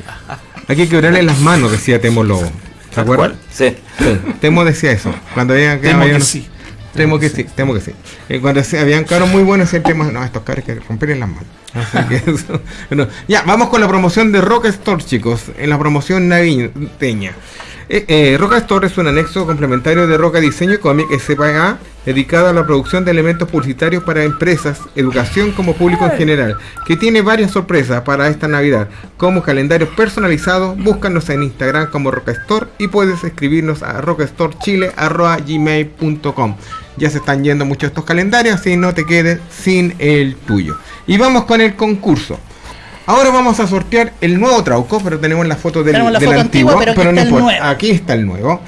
Hay que quebrarle las manos, decía Temo Lobo. ¿Se acuerdan? ¿Cuál? Sí. Sí, Temo decía eso. Cuando había Temo había- que sí. Temo que sí, temo que sí. Eh, cuando se- habían cabros muy buenos, decían Temo, no, estos cabros hay que romperles las manos. Bueno, ya, vamos con la promoción de Rock Store, chicos. En la promoción navideña. Eh, eh, Roca Store es un anexo complementario de Roca Diseño y Cómic SPA dedicado a la producción de elementos publicitarios para empresas, educación como público en general, que tiene varias sorpresas para esta Navidad, como calendarios personalizados, búscanos en Instagram como Roca Store y puedes escribirnos a rockastorechile.gmail.com Ya se están yendo muchos estos calendarios, así no te quedes sin el tuyo. Y vamos con el concurso. Ahora vamos a sortear el nuevo Trauco, pero tenemos la foto del, Tenemos la del foto antiguo, antigua, pero aquí no está el importa. nuevo. Aquí está el nuevo.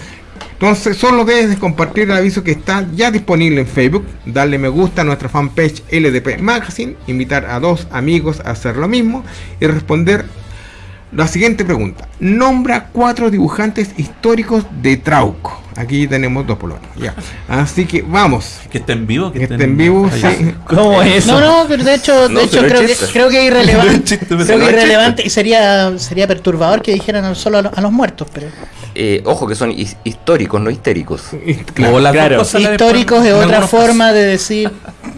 Entonces, solo debes de compartir el aviso que está ya disponible en Facebook, darle me gusta a nuestra fanpage LDP Magazine, invitar a dos amigos a hacer lo mismo y responder la siguiente pregunta. Nombra cuatro dibujantes históricos de Trauco. Aquí tenemos dos por lo menos, ya. Así que vamos. Que esté en vivo. Que esté en vivo, Ay, sí. ¿Cómo es eso? No, no, pero de hecho, No, de hecho creo, que, creo que es irrelevante. chiste, creo que es irrelevante y sería sería perturbador que dijeran solo a, los- a los muertos, pero Eh, ojo que son his- históricos, no histéricos. Claro. Claro. históricos es otra forma de decir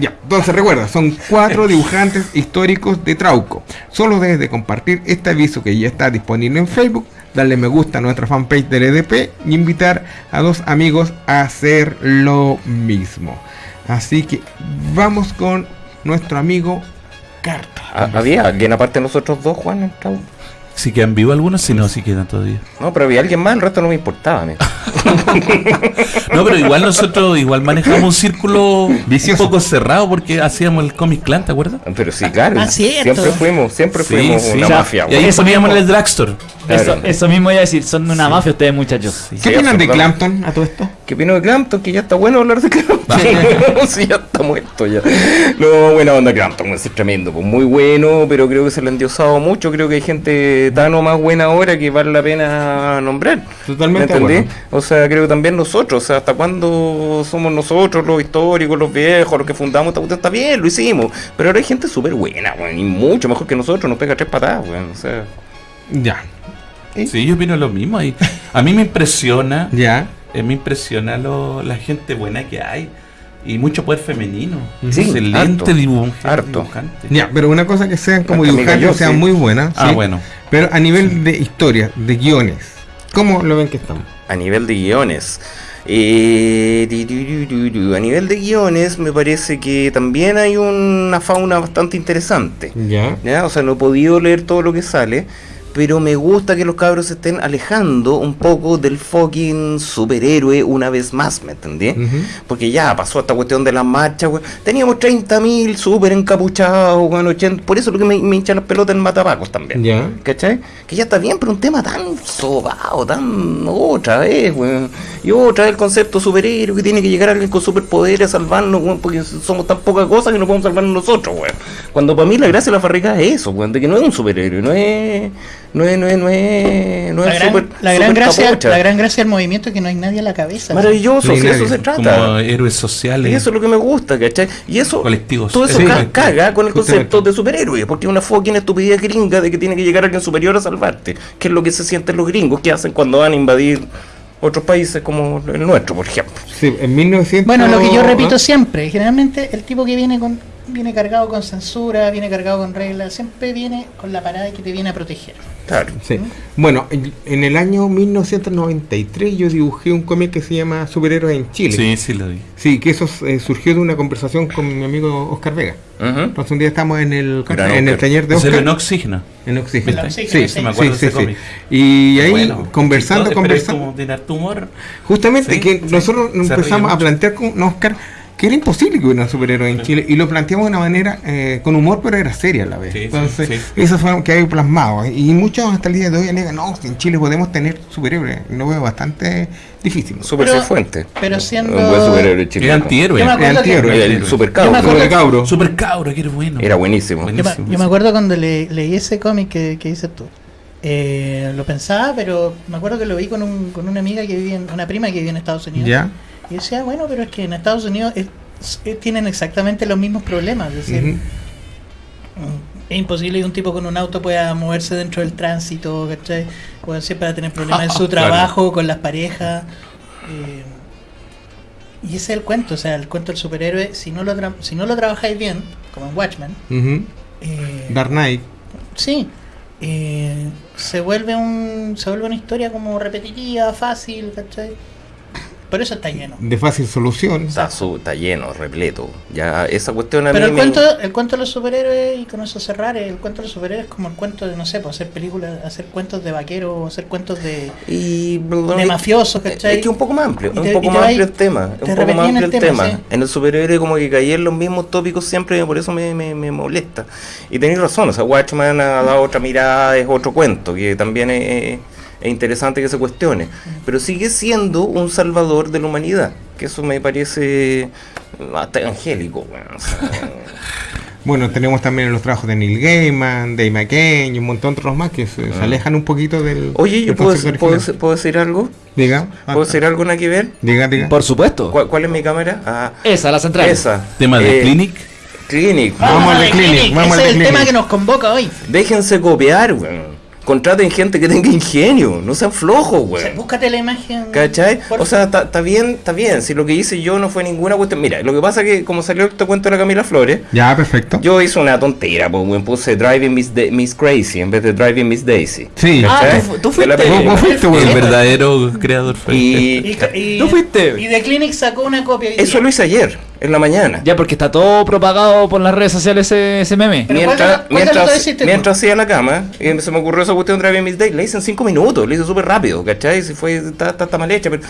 Ya, entonces recuerda, son cuatro dibujantes históricos de Trauco. Solo debes de compartir este aviso que ya está disponible en Facebook, darle me gusta a nuestra fanpage del EDP y invitar a dos amigos a hacer lo mismo. Así que vamos con nuestro amigo Carta. Ah, ¿Había alguien aparte de nosotros dos, Juan? en? Si quedan vivos algunos, si no, si quedan todavía. No, pero había alguien más, el resto no me importaba. amigo. No, pero igual nosotros igual manejamos un círculo Vicioso. un poco cerrado porque hacíamos el Comic Clan, ¿te acuerdas? Pero sí, claro. Ah, siempre fuimos, siempre Sí, fuimos sí. una O sea, mafia. Y ahí. Eso poníamos en mismo. el drugstore. Eso, Claro. eso mismo iba a decir, son una mafia ustedes muchachos. ¿Qué Sí, opinan de. Clampton a todo esto? ¿Qué opino de Clampton? Que ya está bueno hablar de Clampton. sí, ya está muerto ya. No, buena onda Clampton, es tremendo. Pues muy bueno, pero creo que se le ha endiosado mucho. Creo que hay gente tan o más buena ahora que vale la pena nombrar. Totalmente ¿Me entendí? O sea, creo que también nosotros. O sea, ¿hasta cuándo somos nosotros los históricos, los viejos, los que fundamos esta cuestión? Está bien, lo hicimos. Pero ahora hay gente súper buena, weón, y mucho mejor que nosotros. Nos pega tres patadas, weón. O sea, Ya. Sí, yo opino lo mismo. Y a mí me impresiona, Ya. Eh, me impresiona lo- la gente buena que hay. Y mucho poder femenino. Sí, Excelente harto, dibujante. harto. dibujante. Ya, pero una cosa que sean como dibujantes, yo, sean sí. muy buenas. Ah, ¿sí? bueno. Pero a nivel de historia, de guiones, ¿cómo lo ven que estamos? a nivel de guiones. Eh, di- di- di- di- di. a nivel de guiones, me parece que también hay una fauna bastante interesante. Ya. ¿ya? O sea, no he podido leer todo lo que sale, pero me gusta que los cabros se estén alejando un poco del fucking superhéroe una vez más, ¿me entendí? Ujú. Porque ya pasó esta cuestión de las marchas, weón. Teníamos 30.000 súper encapuchados, weón, 80. Por eso es lo que me, me hincha las pelotas en Matapacos también. Ya. ¿Cachai? Que ya está bien, pero un tema tan sobado, tan otra vez, weón. Y otra vez el concepto superhéroe, que tiene que llegar alguien con superpoderes a salvarnos, weón, porque somos tan poca cosa que no podemos salvarnos nosotros, weón. Cuando para mí la gracia de la farrica es eso, weón, de que no es un superhéroe, no es. No es, no es, no es. No La es gran, super- la, gran super gracia, la gran gracia del movimiento es que no hay nadie a la cabeza. Maravilloso, Sí, si de eso se trata. Como héroes sociales. Y eso es lo que me gusta, ¿cachai? Y eso, Colectivos. todo eso Sí. ca- caga con el concepto de superhéroe, porque es una fucking estupidez gringa de que tiene que llegar alguien superior a salvarte, que es lo que se sienten los gringos que hacen cuando van a invadir otros países como el nuestro, por ejemplo. Sí, en 1900. Bueno, lo que yo repito ¿no? siempre, generalmente el tipo que viene con viene cargado con censura, viene cargado con reglas, siempre viene con la parada que te viene a proteger. Claro. Sí. Bueno, en en el año 1993 yo dibujé un cómic que se llama Superhéroes en Chile. Sí, sí lo vi. Sí, que eso eh, surgió de una conversación con mi amigo Oscar Vega. Entonces un día estamos en el, Gran en el taller de Oscar. en oxígeno. En oxígeno, Sí, sí. me acuerdo sí, de ese sí, cómic. sí. Y ahí Bueno, conversando, conversando. como de harto humor. Justamente Sí, que sí, nosotros empezamos a plantear con Oscar que era imposible que hubiera un superhéroe en Chile y lo planteamos de una manera eh, con humor pero era seria a la vez. Sí, Entonces, sí. eso fue lo que hay plasmado. Y muchos hasta el día de hoy alegan, no, si en Chile podemos tener superhéroes. Lo veo bastante difícil. Super Pero- Cifuentes. pero siendo- Un buen superhéroe Era chileno. antihéroe. Era antihéroe. El, el super cabro. Super cabro. Super cabro, que era bueno. Era buenísimo. Yo me, yo acuerdo cuando le- leí ese cómic que, que dices tú. Eh, lo pensaba, pero me acuerdo que lo vi con, un, con una amiga que vivía en, una prima que vivía en Estados Unidos. ¿Ya? Y decía, bueno, pero es que en Estados Unidos es- es- tienen exactamente los mismos problemas. Es decir, es imposible que un tipo con un auto pueda moverse dentro del tránsito, ¿cachai? Puede siempre va a tener problemas en su Claro. trabajo, con las parejas. eh, y ese es el cuento, o sea, el cuento del superhéroe, si no lo, tra- si no lo trabajáis bien, como en Watchmen, eh, Dark Knight. sí, eh, se vuelve un se vuelve una historia como repetitiva, fácil, ¿cachai? Por eso está lleno. De fácil solución. Está, su- está lleno, repleto. Ya esa cuestión a Pero mí el me- cuento, el cuento de los superhéroes, y con eso cerrar, el cuento de los superhéroes es como el cuento de, no sé, pues hacer películas, hacer cuentos de vaqueros, hacer cuentos de, Y de mafiosos, Es ¿cachai? que un poco más amplio, Y un te- poco y te más amplio el tema, te un poco más amplio el tema, tema. sí. En el superhéroe como que caí en los mismos tópicos siempre, por eso me, me, me molesta. Y tenéis razón, o sea, Watchman ha dado otra mirada, es otro cuento, que también es, es interesante que se cuestione. Pero sigue siendo un salvador de la humanidad, que eso me parece hasta angélico. weón, o sea, Bueno, tenemos también los trabajos de Neil Gaiman, Dave McCain y un montón de otros más que se, se Ah. alejan un poquito del. Oye, ¿yo del puedo, puedo, puedo decir algo? Diga. ¿Puedo decir algo nada que ver? Diga, diga. Por supuesto. ¿Cuál, cuál es mi cámara? Ah, Esa, la central. esa. Tema de Eh, Clinic. Clinic. Vamos al de Clinic, vamos al Ese de es el Clinic. tema que nos convoca hoy. Déjense copiar, weón. Contraten gente que tenga ingenio, no sean flojos, O sea, weón. búscate la imagen. ¿Cachai? por- O sea, está está bien, está bien. Si lo que hice yo no fue ninguna cuestión. Mira, lo que pasa es que como salió este cuento de la Camila Flores, Ya, perfecto. yo hice una tontera, pues, weón. Puse Driving Miss, Da- Miss Crazy en vez de Driving Miss Daisy. Sí. Ah, tú fu- tú De la fuiste. película. ¿Cómo fuiste, El verdadero creador fue. Y Y, y- ¿Tú fuiste? Y The Clinic sacó una copia. eso día. lo hice ayer, en la mañana. Ya, porque está todo propagado por las redes sociales ese, ese meme. Pero mientras, ¿cuál mientras, hiciste mientras hacía la cama, y se me ocurrió esa cuestión de Driving Miss Day, la hice en 5 minutos, la hice súper rápido, ¿cachai? Si fue, está, está, está mal hecha, pero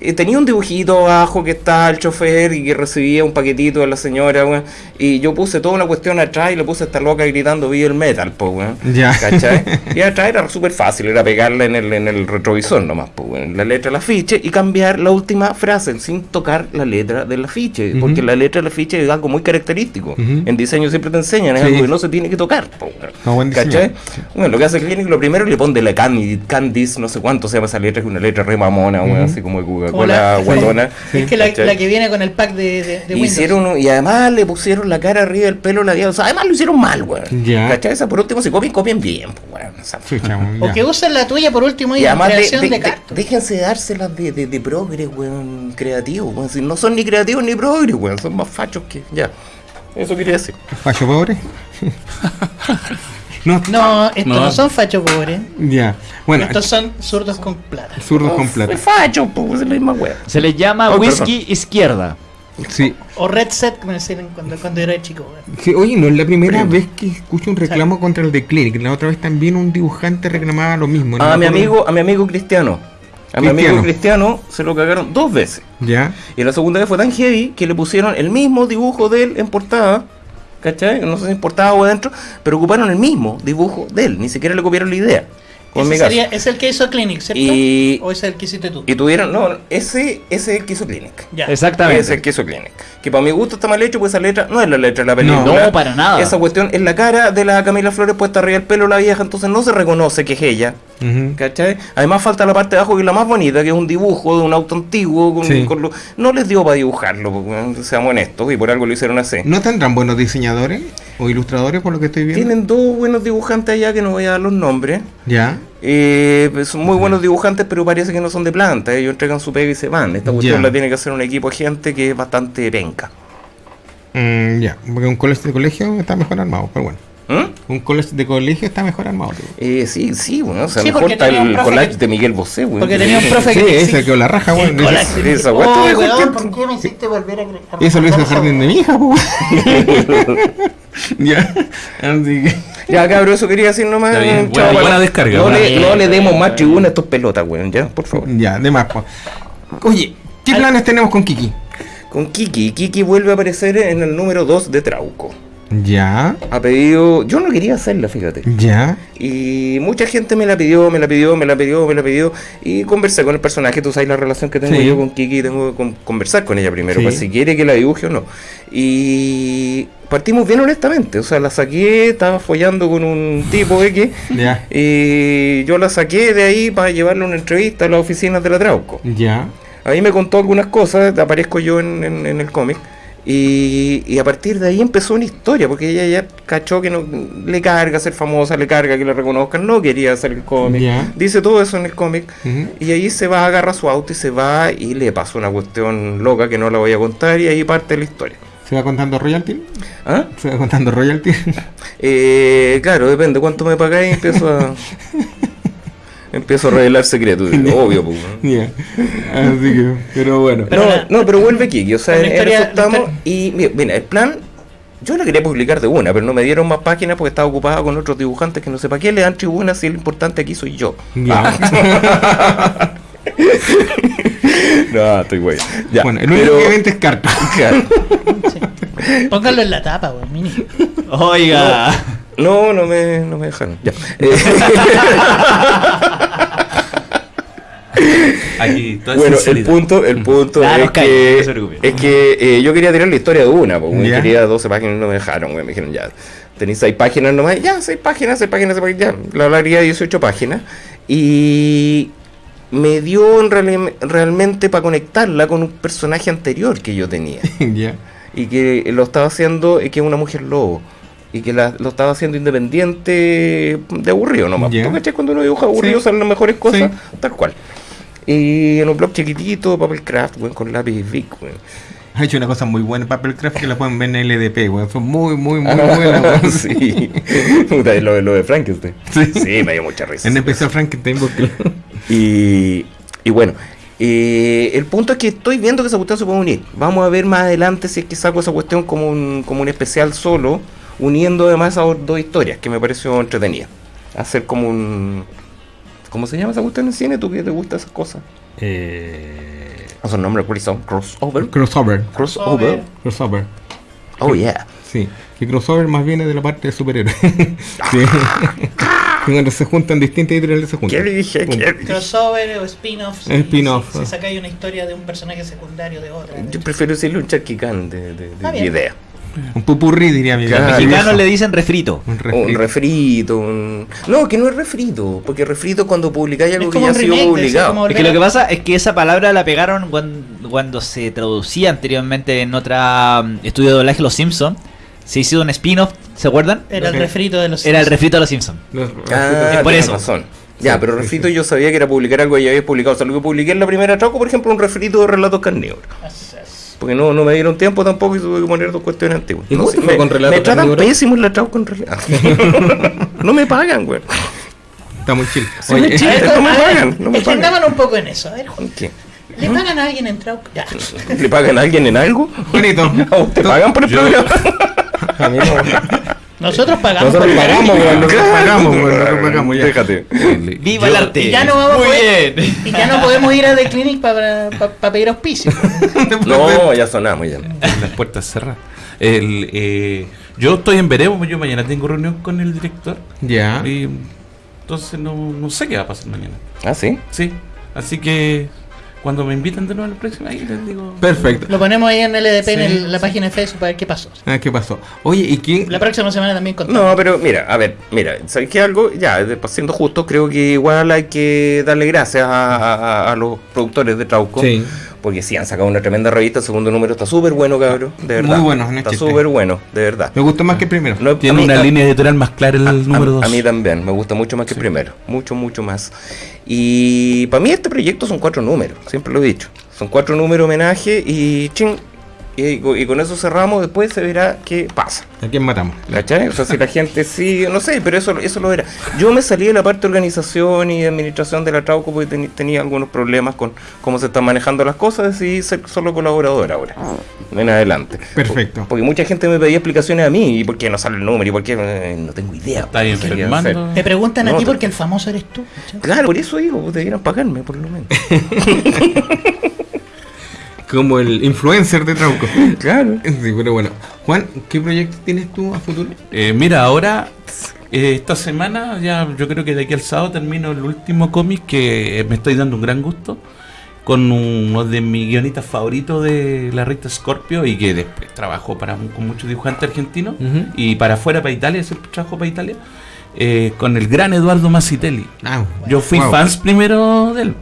eh, tenía un dibujito abajo que está el chofer y que recibía un paquetito de la señora, weón, y yo puse toda una cuestión atrás y le puse a esta loca gritando Vive el metal, po, weón, Ya. ¿cachai? Y atrás era súper fácil, era pegarla en el, en el retrovisor nomás, po, weón, la letra del afiche y cambiar la última frase sin tocar la letra del afiche, Ujú. porque la letra del afiche es algo muy característico. Ujú. En diseño siempre te enseñan, es Sí. algo que no se tiene que tocar. po, weón. No, buen. ¿Cachai? Bueno, lo que hace el Clinic, lo primero le pone la Candice, no sé cuánto se llama esa letra, que es una letra re mamona, weón, Ujú. así como de Coca-Cola la- guatona. Es que la, la que viene con el pack de, de, de. Hicieron y además le pusieron la cara arriba del pelo la o sea, además lo hicieron mal, weón. ¿Cachai? Esa por último, si copian, copian bien, pues, weón. o sea, O que usen la tuya por último y, y además de, creación de, de- déjense dárselas de, de, de progres, weón, creativos, weón. Si no son ni creativos ni progres, weón, son más fachos que. Ya. Eso quería decir. Facho pobre. No, No, estos no, No. son fachos pobres. ya. Bueno, estos son zurdos con plata. zurdos con plata. Es facho, pues, es la misma wea. Se les llama Oh, whisky izquierda. Sí. O Red Set, como decían cuando, cuando era chico. Sí, oye, no es la primera vez que escucho un reclamo contra el de Clinic. La otra vez también un dibujante reclamaba lo mismo. no A me mi amigo, a mi amigo Cristiano. A mi amigo Cristiano se lo cagaron dos veces. Ya. Y la segunda vez fue tan heavy que le pusieron el mismo dibujo de él en portada. ¿Cachai? No en portada o adentro, pero ocuparon el mismo dibujo de él. Ni siquiera le copiaron la idea. Ese sería, es el que hizo Clinic, ¿cierto? Y- ¿O es el que hiciste tú? Y tuvieron, no, ese, ese es el que hizo Clinic. Ya. Exactamente. Ese es el que hizo Clinic. Que para mi gusto está mal hecho, pues esa letra no es la letra de la película. No, para nada. Esa cuestión es la cara de la Camila Flores puesta arriba del pelo la vieja, entonces no se reconoce que es ella. Además falta la parte de abajo que es la más bonita, que es un dibujo de un auto antiguo. Con, Sí. con lo- no les dio para dibujarlo, porque, seamos honestos, y por algo lo hicieron así. ¿No tendrán buenos diseñadores o ilustradores por lo que estoy viendo? Tienen dos buenos dibujantes allá que no voy a dar los nombres. Ya. Eh, pues, son muy buenos dibujantes, pero parece que no son de planta. Ellos entregan su pega y se van. Esta cuestión la tiene que hacer un equipo de gente que es bastante penca. Mm, ya. Porque un college de colegio está mejor armado, pero bueno. ¿Mm? Un college de colegio está mejor armado. Eh, sí, sí, bueno, o sea, Sí, mejor está el collage que- de Miguel Bosé, güey. Porque tenía un profe Sí, que... ese que la raja, de- esa Oh, weón, tiempo. ¿por qué me hiciste volver a... a eso lo hizo el jardín de mi hija, pues. ya. Así que. Ya, cabrón, eso quería decir nomás. Bien, buena- buena descarga, No, buena le, descarga. no le demos más tribuna a estos pelotas, güey, ya, por favor. Ya, de más, pues. Oye, ¿qué planes tenemos con Kiki? Con Kiki, Kiki vuelve a aparecer en el número 2 de Trauco. Ya. Ha pedido. Yo no quería hacerla, fíjate. Ya. Y mucha gente me la pidió, me la pidió, me la pidió, me la pidió. Y conversé con el personaje. Tú sabes la relación que tengo Sí. yo con Kiki. Tengo que con- conversar con ella primero, Sí. para si quiere que la dibuje o no. Y partimos bien honestamente. O sea, la saqué, estaba follando con un tipo X. Ya. Y yo la saqué de ahí para llevarle una entrevista a las oficinas de la Trauco. Ya. Ahí me contó algunas cosas, aparezco yo en, en- en el cómic. Y, y a partir de ahí empezó una historia, porque ella ya cachó que no le carga ser famosa, le carga que la reconozcan, no quería hacer el cómic. Dice todo eso en el cómic. Y ahí se va, agarra su auto y se va y le pasó una cuestión loca que no la voy a contar y ahí parte la historia. ¿Se va contando royalty? ¿Ah? ¿Se va contando royalty? Eh, claro, depende cuánto me pagáis, empiezo a... empiezo a revelar secretos, obvio. Pues. Así que, pero bueno. Pero no, la- no, pero vuelve Kiki, o sea, en, eso estamos y mira, mira, el plan, yo la quería publicar de una, pero no me dieron más páginas porque estaba ocupada con otros dibujantes que no sé para qué le dan tribuna si el importante aquí soy yo. Ya. no, estoy güey. Ya, bueno, el único pero- que vende es carta. Claro. Sí. Póngalo en la tapa, weón, mini. Oiga. No, no me, no me dejaron. Ya. Aquí, bueno, el punto, el punto Ah, es, que, no es que eh, yo quería tirar la historia de una, porque Ya. quería 12 páginas y no me dejaron, güey. Me dijeron, ya, tenéis 6 páginas nomás, ya, 6 páginas, 6 páginas, 6 páginas, ya, la hablaría 18 páginas. Y me dio en reali- realmente para conectarla con un personaje anterior que yo tenía. ya. Y que lo estaba haciendo, y que es una mujer lobo. Y que la- lo estaba haciendo independiente de aburrido nomás. Ya. ¿Tú? Cuando uno dibuja aburrido Sí. salen las mejores cosas, Sí. tal cual. Y en un blog chiquitito, papel craft, con lápiz Vic, weón. Ha hecho una cosa muy buena Papercraft que la pueden ver en LDP, weón. Son muy, muy, muy Ah, buenas, weón. sí. Lo, de- lo de Frankenstein. Sí. me dio mucha risa. En especial Frankenstein, porque Y, y bueno, eh, el punto es que estoy viendo que esa cuestión se puede unir. Vamos a ver más adelante si es que saco esa cuestión como un, como un especial solo, uniendo además esas dos historias, que me pareció entretenida. Hacer como un... ¿Cómo se llama esa cuestión en cine? ¿Tú que te gustan esas cosas? eh, Esos nombres cuáles son? Crossover. crossover. Crossover. Crossover. Oh yeah. Sí. Que crossover más viene de la parte de superhéroes. sí. Que Cuando se juntan distintas editoriales se juntan. ¿Qué dije? Punto. ¿Qué dije? Crossover o spin-off. si- Spin-off. Si, si sacáis una historia de un personaje secundario de otra. Yo prefiero decirle un charquicán de, de, de- de bien. idea. Un pupurrí, diría mi Claro. Mexicanos le dicen refrito. Un Un refrito. refrito, un... No, que no es refrito, porque refrito es cuando publicáis algo Es que ya ha sido de- publicado. como Es que lo que pasa es que esa palabra la pegaron cuando, cuando se traducía anteriormente en otra mm, estudio de doblaje Los Simpson. Se hizo un spin-off, ¿se acuerdan? Era el refrito de los. Era el refrito de Los Ah, Es por eso. razón. Ya, Sí, pero refrito yo sabía que era publicar algo que ya había publicado. O sea, lo que publiqué en la primera troco, por ejemplo, un refrito de relatos carnívoros. Porque no, no me dieron tiempo tampoco y tuve que poner dos cuestiones antiguas. ¿Y No cómo sé, te fue me, con relato me tratan carnívoro? pésimo en la trauco en realidad. no me pagan, güey. Está muy chill. Sí, Oye, chill. no me ver, pagan, no me pagan. un poco en eso. A ver, Juan, ¿Qué? ¿le pagan a alguien en Trauco? ¿Le pagan a alguien en algo? ¿A usted pagan por el programa? a mí no. Nosotros pagamos. Nosotros pagamos, weón, nosotros pagamos, weón, nosotros pagamos ya. Déjate. ¡Viva Yo- el arte! Y ya no vamos a Muy poder- bien. Y ya no podemos ir a The Clinic para pedir auspicio. No, ya sonamos ya. las puertas cerradas. El, eh, yo estoy en veremos, yo mañana tengo reunión con el director. Ya. Y entonces no, no sé qué va a pasar mañana. ¿Ah, sí? Sí, así que cuando me invitan de nuevo a la próxima, ahí les digo. Perfecto. Lo ponemos ahí en LDP en Sí, el- la página de Facebook para ver qué pasó. Ah, ¿qué pasó? Oye, ¿y quién? La próxima semana también contamos. No, pero mira, a ver, mira, ¿sabes qué algo? Ya, siendo justo, creo que igual hay que darle gracias a, a- a los productores de Trauco. Sí. Porque sí, han sacado una tremenda revista, el segundo número está súper bueno, cabrón, de verdad. Muy bueno, no es Está súper bueno, de verdad. Me gustó más que el primero. No, Tiene mí- una a- línea editorial más clara el a- número 2. A mí también, me gusta mucho más que el primero. Mucho, mucho más. Y para mí este proyecto son cuatro números, siempre lo he dicho. Son cuatro números homenaje y ching. Y, y con eso cerramos, después se verá qué pasa. ¿A quién matamos? ¿Cachai? O sea, si la gente sigue, no sé, pero eso, eso lo era. Yo me salí de la parte de organización y de administración de la Trauco porque tenía algunos problemas con cómo se están manejando las cosas, decidí ser solo colaborador ahora, en adelante. Perfecto. Porque mucha gente me pedía explicaciones a mí, y por qué no sale el número, y por qué eh, no tengo idea. Está hacer. Te preguntan a ti porque el famoso eres tú. ¿cachai? Claro, por eso digo, pues, debieran pagarme por lo menos. Como el influencer de Trauco. claro. Sí, pero bueno. Juan, ¿qué proyecto tienes tú a futuro? Eh, mira, ahora, eh, esta semana, ya yo creo que de aquí al sábado termino el último cómic que me estoy dando un gran gusto. Con uno de mis guionistas favoritos de la revista Scorpio y que después trabajó para, con muchos dibujantes argentinos Ujú. y para afuera, para Italia, siempre trabajo para Italia. eh, con el gran Eduardo Massitelli. Ah, Yo fui wow. fans primero de él.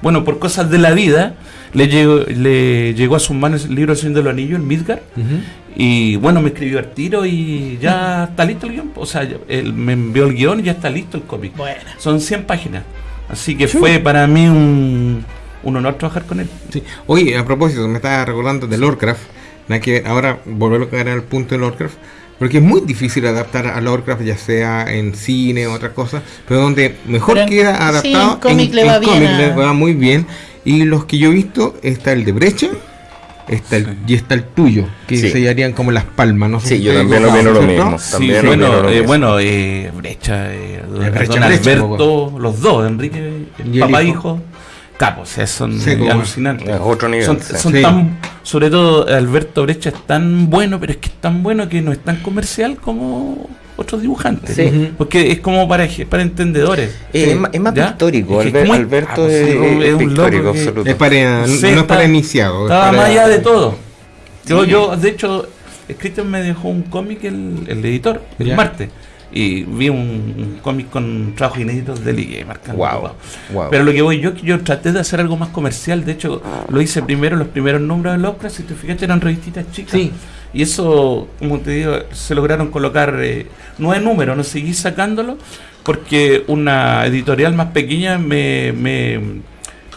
Bueno, por cosas de la vida, le llegó, le llegó a sus manos el libro El Señor de los Anillos, el Midgard. Ujú. Y bueno, me escribió al tiro y ya está listo el guion. O sea, él me envió el guion y ya está listo el cómic. Buena. Son 100 páginas. Así que fue para mí un, un honor trabajar con él. Sí. Oye, a propósito, me estaba recordando de Lovecraft. Nada que ver, ahora volver a caer al punto de Lovecraft. Porque es muy difícil adaptar a Lovecraft, ya sea en cine o otra cosa, pero donde mejor Pero en- queda sí, adaptado en cómic le va bien cómic a- le va muy bien. Y los que yo he visto, está el de Brecha está el, y está el tuyo, que Sí. se harían como las palmas. No sé Sí, si yo también equivocado, opino lo mismo. Bueno, lo eh, mismo. bueno eh, Brecha, eh, don Brecha, don Brecha, Alberto, los dos, Enrique, Y el papá hijo. hijo, capos, o sea, son alucinantes. Es otro nivel. Son, sí. son Sí. tan, sobre todo Alberto Brecha es tan bueno, pero es que es tan bueno que no es tan comercial como otros dibujantes. Sí. Porque es como para, para entendedores. Eh, es, más, es más ¿Ya? pictórico, Es que es Alberto ah, pues es, es es un pictórico, que-. Es para, Sí, no es está- para iniciado. es Estaba para- más allá de todo. Yo, Sí. yo, de hecho, Cristian me dejó un cómic, el, el editor, el Ya. martes. Y vi un, un cómic con trabajos inéditos de quedé marcando. Wow, wow. wow. Pero lo que voy yo, yo traté de hacer algo más comercial. De hecho, lo hice primero, los primeros números de Lovecraft, si te fijaste, eran revistitas chicas. Sí. Y eso, como te digo, se lograron colocar eh, nueve números, no seguí sacándolo, porque una editorial más pequeña me, me,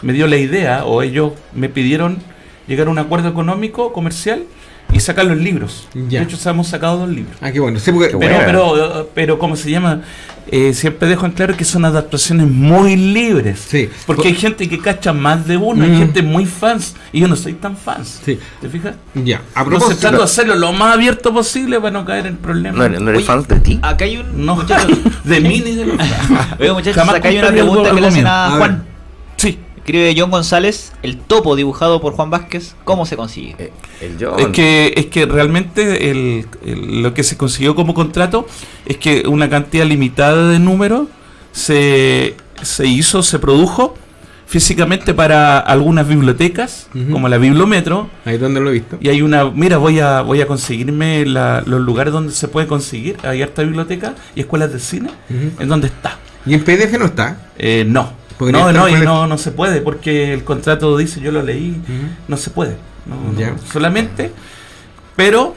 me dio la idea, o ellos me pidieron llegar a un acuerdo económico, comercial, y sacar los libros. Ya. De hecho, hemos sacado dos libros. Ah, qué bueno. Sí, porque, Qué Pero, buena. pero, pero, ¿cómo se llama? Eh, siempre dejo en claro que son adaptaciones muy libres. Sí. Porque hay gente que cacha más de uno, hay Mm. gente muy fans, y yo no soy tan fans. Sí. ¿Te fijas? Ya, a Entonces propósito. trato de hacerlo lo más abierto posible para no caer en problemas. ¿No, eres- no eres Oye, fan de ti? Acá hay un. No, muchacho- de mí ni de los. Oye, muchachos, acá hay una pregunta que le hacen A Juan. Escribe John González, el topo dibujado por Juan Vázquez, ¿cómo se consigue? Eh, el John. Es que, es que realmente el- el- lo que se consiguió como contrato es que una cantidad limitada de números se, se hizo, se produjo físicamente para algunas bibliotecas, como la Bibliometro, Ahí donde lo he visto. y hay una, mira, voy a voy a conseguirme la- los lugares donde se puede conseguir, hay harta biblioteca y escuelas de cine, Ujú. en donde está. Y en PDF no está. Eh, no. Podría No, no, y no, no se puede, porque el contrato dice, yo lo leí, no se puede. no, no, Ya. solamente, pero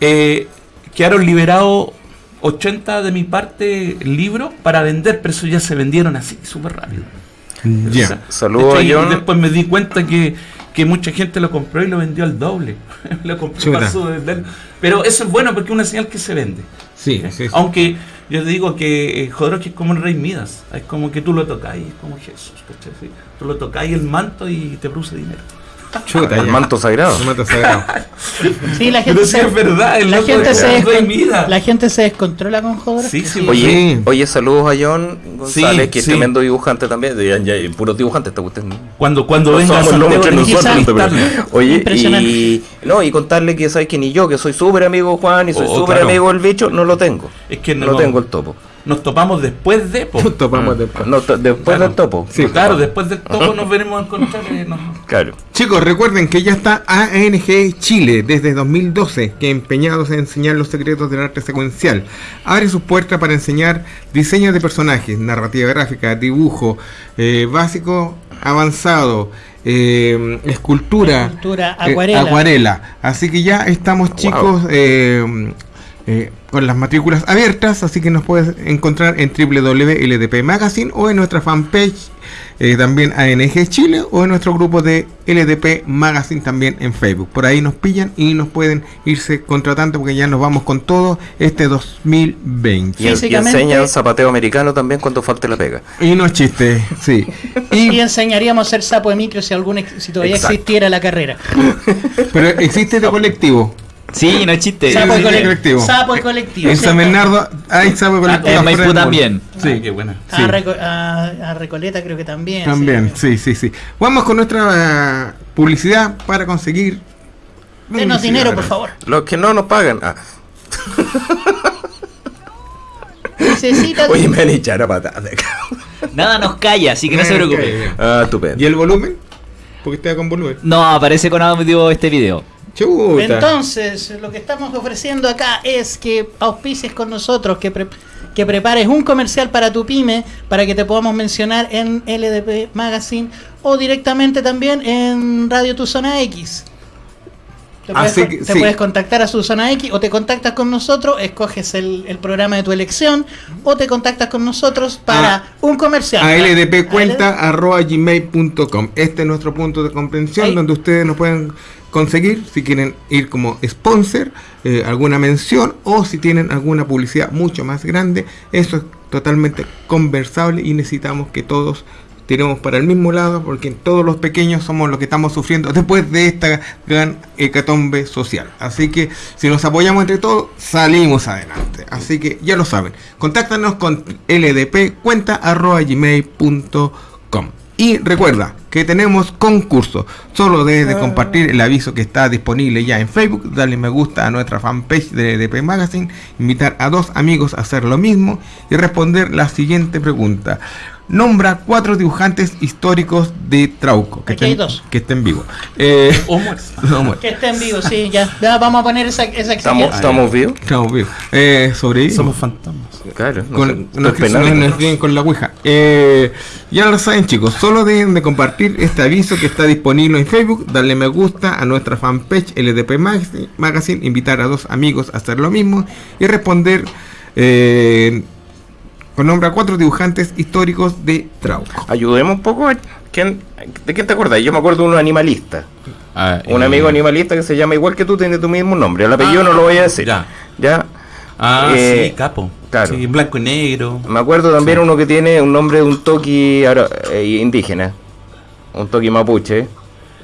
eh, quedaron liberados 80 de mi parte libros para vender, pero eso ya se vendieron así, súper rápido. Ya. O sea, Saludos de después me di cuenta que, que mucha gente lo compró y lo vendió al doble. lo compró de vender. Pero eso es bueno porque es una señal que se vende. Sí, sí, sí. Aunque yo te digo que eh, Jodorowsky es como el rey Midas. Es como que tú lo tocas y es como Jesús. ¿cachai? Tú lo tocas y el manto y te produce dinero. Chuta, El ya. manto sagrado. El manto sagrado. Sí, la gente Pero sí se, es verdad, el la gente se el rey descon- Midas. la gente se descontrola con Jodorowsky. Sí, sí, Oye, Sí. oye, saludos a John González, Sí, que es sí. tremendo dibujante también. De, ya, ya, puros dibujantes, te gustan. Cuando, cuando No venga nosotros. Oye, Impresionante. y, no, y contarle que sabes que ni yo, que soy súper amigo Juan y soy Oh, súper claro. amigo del bicho, no lo tengo. Es que no, No, tengo el topo. Nos topamos después de. po. Topamos después. No, to- después Claro. del topo. Sí. claro, después del topo nos veremos a encontrar. eh, no. Claro. Chicos, recuerden que ya está ANG Chile desde 2012, que empeñados en enseñar los secretos del arte secuencial. Abre sus puertas para enseñar diseño de personajes, narrativa gráfica, dibujo, eh, básico, avanzado, eh, escultura, Escultura, eh, acuarela. acuarela. Así que ya estamos chicos eh, eh, con las matrículas abiertas, así que nos puedes encontrar en www.ldp Magazine o en nuestra fanpage eh, también ANG Chile o en nuestro grupo de LDP Magazine también en Facebook. Por ahí nos pillan y nos pueden irse contratando porque ya nos vamos con todo este 2020. Y, y Físicamente- enseñan zapateo americano también cuando falte la pega. Y no es chiste, sí. Y Y, enseñaríamos a ser sapo de micro si algún ex- si todavía Exacto. existiera la carrera. pero existe de colectivo. Sí, no es chiste. Sapo sí, de colectivo. Sapo colectivo. En. San Bernardo hay Ah, colectivo. en afuera Maipú también. Sí, Sí. qué buena. A, Sí. Reco- a- a Recoleta creo que también. También, sí. sí, sí, sí. Vamos con nuestra eh, publicidad para conseguir. Denos dinero, por favor. Los que no nos pagan. Ah, Necesita oye, me echar a patadas de acá. Nada nos calla, así que no se preocupe. Ah, estupendo. ¿Y el volumen? Porque está con volumen. No, aparece con audio este video. Chuta. Entonces, lo que estamos ofreciendo acá es que auspicies con nosotros, que, pre- que prepares un comercial para tu pyme, para que te podamos mencionar en LDP Magazine o directamente también en Radio Tu Zona X. Te, puedes, Así con- que, te sí. puedes contactar a su zona X o te contactas con nosotros, escoges el, el programa de tu elección o te contactas con nosotros para A- un comercial. a A ldpcuenta arroba gmail.com. Este es nuestro punto de comprensión Ahí. donde ustedes nos pueden conseguir si quieren ir como sponsor, eh, alguna mención o si tienen alguna publicidad mucho más grande. Eso es totalmente conversable y necesitamos que todos tiremos para el mismo lado porque todos los pequeños somos los que estamos sufriendo después de esta gran hecatombe social. Así que si nos apoyamos entre todos, salimos adelante. Así que ya lo saben. Contáctanos con ldpcuenta.gmail.com Y recuerda que tenemos concurso. Solo debes de compartir el aviso que está disponible ya en Facebook, darle me gusta a nuestra fanpage de LDP Magazine, invitar a dos amigos a hacer lo mismo y responder la siguiente pregunta. Nombra cuatro dibujantes históricos de Trauco que, Aquí hay estén, dos. que estén vivos. Eh, O muerto. no, Que esté en vivo, sí, ya. Ya vamos a poner esa, esa ¿Estamos, estamos vivos? estamos vivos. Eh, sobrevivimos. Somos fantasmas. Claro. No con, no, con la ouija. Eh, ya lo saben chicos, solo deben de compartir este aviso que está disponible en Facebook, darle me gusta a nuestra fanpage LDP Magazine, Magazine, invitar a dos amigos a hacer lo mismo y responder eh, con nombre a cuatro dibujantes históricos de Trauco. Ayudemos un poco. a- ¿quién- ¿De quién te acuerdas? Yo me acuerdo de un animalista. Ah, Un eh, amigo animalista que se llama igual que tú, tiene tu mismo nombre. El apellido Ah, no lo voy a decir. ya. Ya. Ah, Eh, sí, capo. claro. Sí, blanco y negro. Me acuerdo también Sí. uno que tiene un nombre de un toqui eh, indígena. Un toqui mapuche.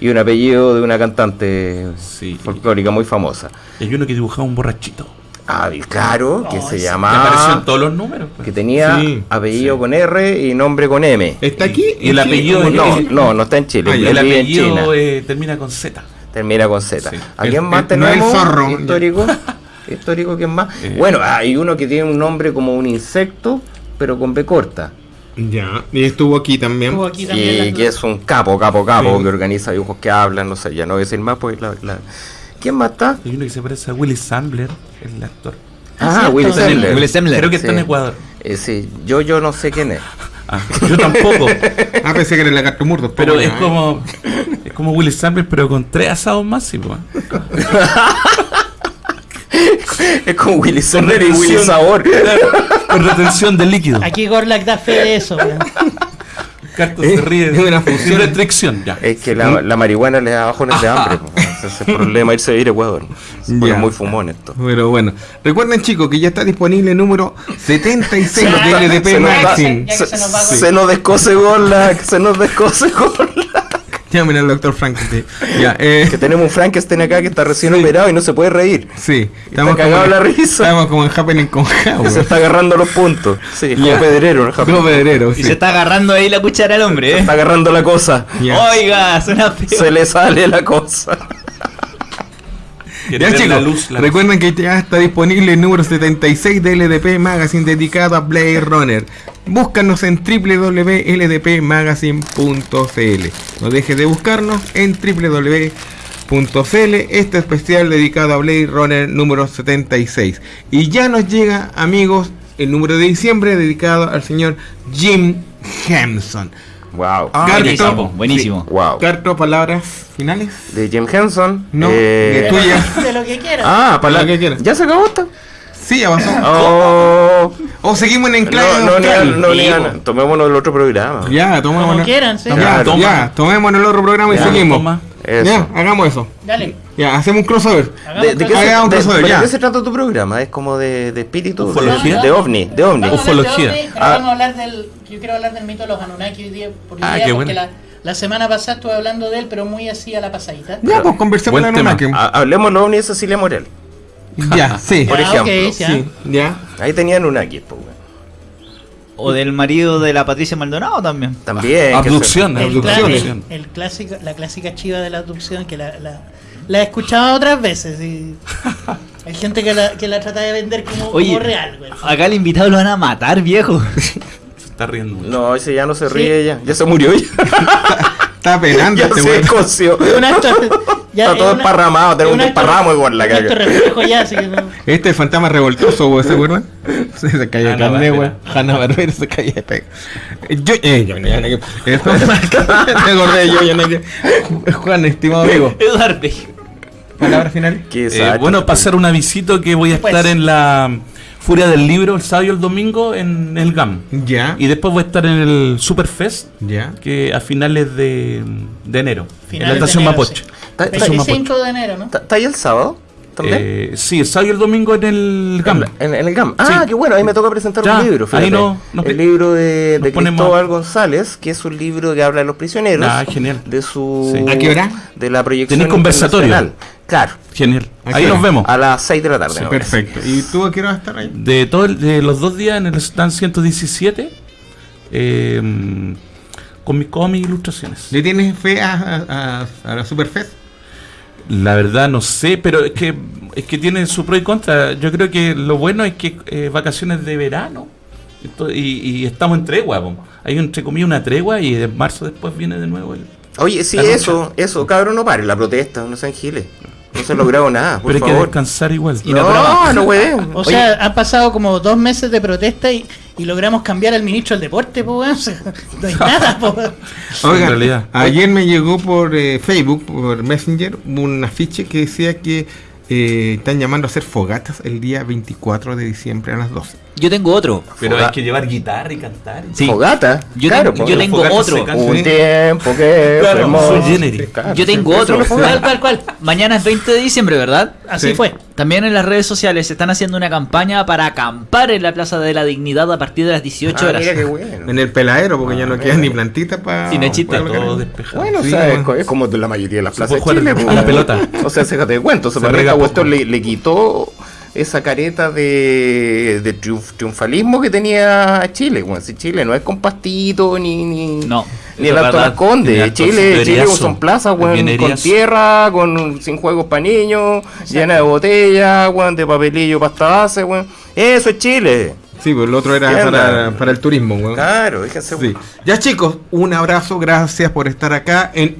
Y un apellido de una cantante Sí. folclórica muy famosa. Y hay uno que dibujaba un borrachito. Ah, y claro, que Oh, se ese- Que en todos los números. pues. Que tenía Sí, apellido con R y nombre con M. ¿Está aquí? Y el apellido ¿Cómo de- No, no, no está en Chile. Ah, el vive en China. apellido eh, termina con Z. Termina con Z. Sí. ¿A El- quién más el- no tenemos? el zorro. Histórico. Histórico, ¿quién más? Eh. Bueno, hay uno que tiene un nombre como un insecto, pero con B corta. Ya, y estuvo aquí también. Estuvo aquí también Y que es un capo, capo, capo, Sí. que organiza dibujos que hablan, no sé, ya no voy a decir más, pues la, la- ¿Quién más está? Hay uno que se parece a Willy Sandler, el actor. Ah, cierto. Will Está en- Sandler. Will Sandler. Creo que está en Ecuador. Eh, sí, yo, yo no sé quién es. Ah, yo tampoco. Ah, pensé que era el lagarto murdo. pero es ya, ¿eh? como es como Willy Sandler, pero con tres asados pues. Es como Willy Sandler y Willy. Sabor. Con retención de líquido. Aquí Gorlak da fe de eso. weón. Carto Eh, se ríe. es una función. restricción, ya. Es que la, la marihuana le da bajones de hambre. po. Ese es el problema irse a ir a Ecuador. Se pone Ya. muy fumón esto. Pero bueno, recuerden chicos que ya está disponible el número 76 Ya, de LDP se nos va- Magazine. Ya se nos Se descose Gorla, se nos descose Gorla. Llamen al doctor Frankenstein. Ya, eh, Que tenemos un Frankenstein acá que está recién Sí. operado y no se puede reír. sí, Está cagado la risa. Estamos como en Happening con Jao. Se está agarrando los puntos. Sí, como Ya. pedrero. Como pedrero, Y se está agarrando ahí la cuchara al hombre, Se ¿eh? está agarrando la cosa. Ya. Oiga, suena feo. Se le sale la cosa. Quiere Ya ver chicos, la luz, la luz. recuerden que ya está disponible el número 76 de LDP Magazine dedicado a Blade Runner. Búscanos en www.ldpmagazine.cl. No dejes de buscarnos en www.cl. Este especial dedicado a Blade Runner número 76. Y ya nos llega, amigos, el número de diciembre dedicado al señor Jim Henson. Wow. Ah, buenísimo, Carto, buenísimo. Wow. Carto, palabras finales. De Jim Henson. No, eh, de tuya. De lo que quieras. Ah, para Lo que quieras. ¿Ya se acabó esto? Sí, ya pasó. Oh. O seguimos en enclave. No, no, no, no, no, tomémonos el otro programa. Ya, tomémonos. Como quieran, sí. Ya, ya, tomémonos el otro programa y seguimos. Eso. Ya, hagamos eso. Dale. Ya, hacemos un crossover. ¿De, de qué, se, un de- crossover, pero ya. ¿de qué se trata tu programa? ¿Es como de, de espíritu? Ufología. De, de ovni, de ovni. Vamos a hablar de Ufología. ovnis, pero Ah. vamos a hablar del. Yo quiero hablar del mito de los Anunnaki hoy día, por hoy Ah, día, qué porque bueno. la, la semana pasada estuve hablando de él, pero muy así a la pasadita. Ya, pues conversemos tema. Anunnaki. Ha- Hablemos de los ovnis de Cecilia Morel. Ya, sí. Por Ah, ejemplo. ok, ya. Sí, ya. Ahí tenían un aquí, pues. O del marido de la Patricia Maldonado también. También. Abducción, El, abducción. el- el clásico, la clásica chiva de la abducción que la, la, la he escuchado otras veces. Y hay gente que la, que la trata de vender como, Oye, como real, güey. acá el invitado lo van a matar, viejo. Se está riendo mucho. No, ese ya no se ríe ya. Ya se murió ya. Está penando ya este se ya, Está es todo una- esparramado, tenemos un desparramo igual la no- Este es el fantasma revoltoso, ¿se acuerdan? Se, se caía de Hanna carne, weón. Hanna Barbera se caía de pega. Eh, Yo, eh, yo, yo, yo, Esto- Me acordé de yo, yo, yo. Juan, estimado amigo. Eduardo. Palabras finales. Qué Eh, bueno, pasar un avisito que voy a Pues. estar en la Furia del Libro el sábado y el domingo en el GAM. Ya, Y después voy a estar en el Superfest, ya. que a finales de, de enero, en Finales la de estación enero, Mapoche. sí. ¿Está- está- Estación 25 de enero, ¿no? ¿Está está ahí el sábado? ¿También? Eh, sí, el sábado y el domingo en el GAM. En, en el GAM. Ah, Sí. qué bueno, ahí me toca presentar Ya, un libro. ahí no- nos- el libro de, de Cristóbal González, que es un libro que habla de los prisioneros. Ah, genial. De su. Sí. ¿A qué hora? De la proyección. Tenés conversatorio. Claro, Genial. ¿A Ahí nos vemos. a las 6 de la tarde. Sí, perfecto. ¿Y tú a qué hora vas a estar ahí? De, todo el- de los dos días en el stand 117, eh, con mis cómics e ilustraciones. ¿Le tienes fe a, a, a- a la Superfest? La verdad no sé, pero es que es que tiene su pro y contra. Yo creo que lo bueno es que eh, vacaciones de verano y, y estamos en tregua. po. Hay entre comillas una tregua y en marzo después viene de nuevo el... Oye, sí, eso, eso, cabrón, no pare la protesta, no sean giles. No se ha logrado nada, por Pero hay que favor. descansar igual. Y no no, no, güey. O sea, han pasado como dos meses de protesta y, y logramos cambiar al ministro del deporte, pues, weón. O sea, no hay nada, pues. Oigan, En realidad. ayer me llegó por eh, Facebook, por Messenger, un afiche que decía que eh, están llamando a hacer fogatas el día 24 de diciembre a las 12. Yo tengo otro. Pero Foga- hay que llevar guitarra y cantar. Sí. Fogata. Yo claro, tengo- po. yo tengo Fogata otro. Un tiempo que Claro. Claro, Yo tengo otro. ¿Cuál, cuál, cuál? Mañana es 20 de diciembre, ¿verdad? Así Sí. fue. También en las redes sociales se están haciendo una campaña para acampar en la Plaza de la Dignidad a partir de las 18 Ah, horas. mira qué bueno. En el peladero, porque ya no Ah, quedan ni plantitas para. Es chiste, Todo despejado. Bueno, Sí, o sea, es bueno. co- es como de la mayoría de las Se plazas de Chile. jugar la pelota. O sea, déjate de cuento. Se Se rega cuestión le, le quitó esa careta de, de triunf- triunfalismo que tenía Chile. Bueno, si Chile no es con pastito ni, ni, No, ni el Alto Alto Chile, Chile son plazas weón, Bien con tierra, con sin juegos para niños, llena de botellas, weón, de papelillo pasta base. Weón. Eso es Chile. Sí, pues el otro era para, para el turismo, weón. Claro, déjense. Sí. Ya chicos, un abrazo, gracias por estar acá en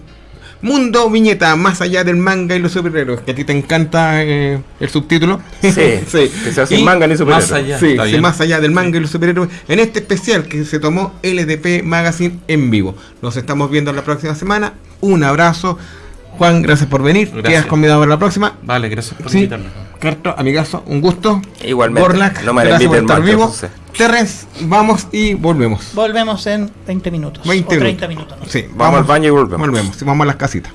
Mundo Viñeta, más allá del manga y los superhéroes, que a ti te encanta eh, el subtítulo. Sí, que sea sin Y manga ni superhéroe. más allá. Sí, sí, más allá del manga y los superhéroes, en este especial que se tomó LDP Magazine en vivo. Nos estamos viendo la próxima semana. Un abrazo. Juan, gracias por venir. Gracias. Quedas convidado para la próxima. Vale, gracias por Sí. invitarme. Carto, amigazo, un gusto. Igualmente. Gorlak, no me gracias por inviten estar vivo. entonces. Terrence, vamos y volvemos. Volvemos en 20 minutos. 20 o 30 minutos. no. Sí, Vamos al baño y volvemos. Volvemos, vamos a las casitas.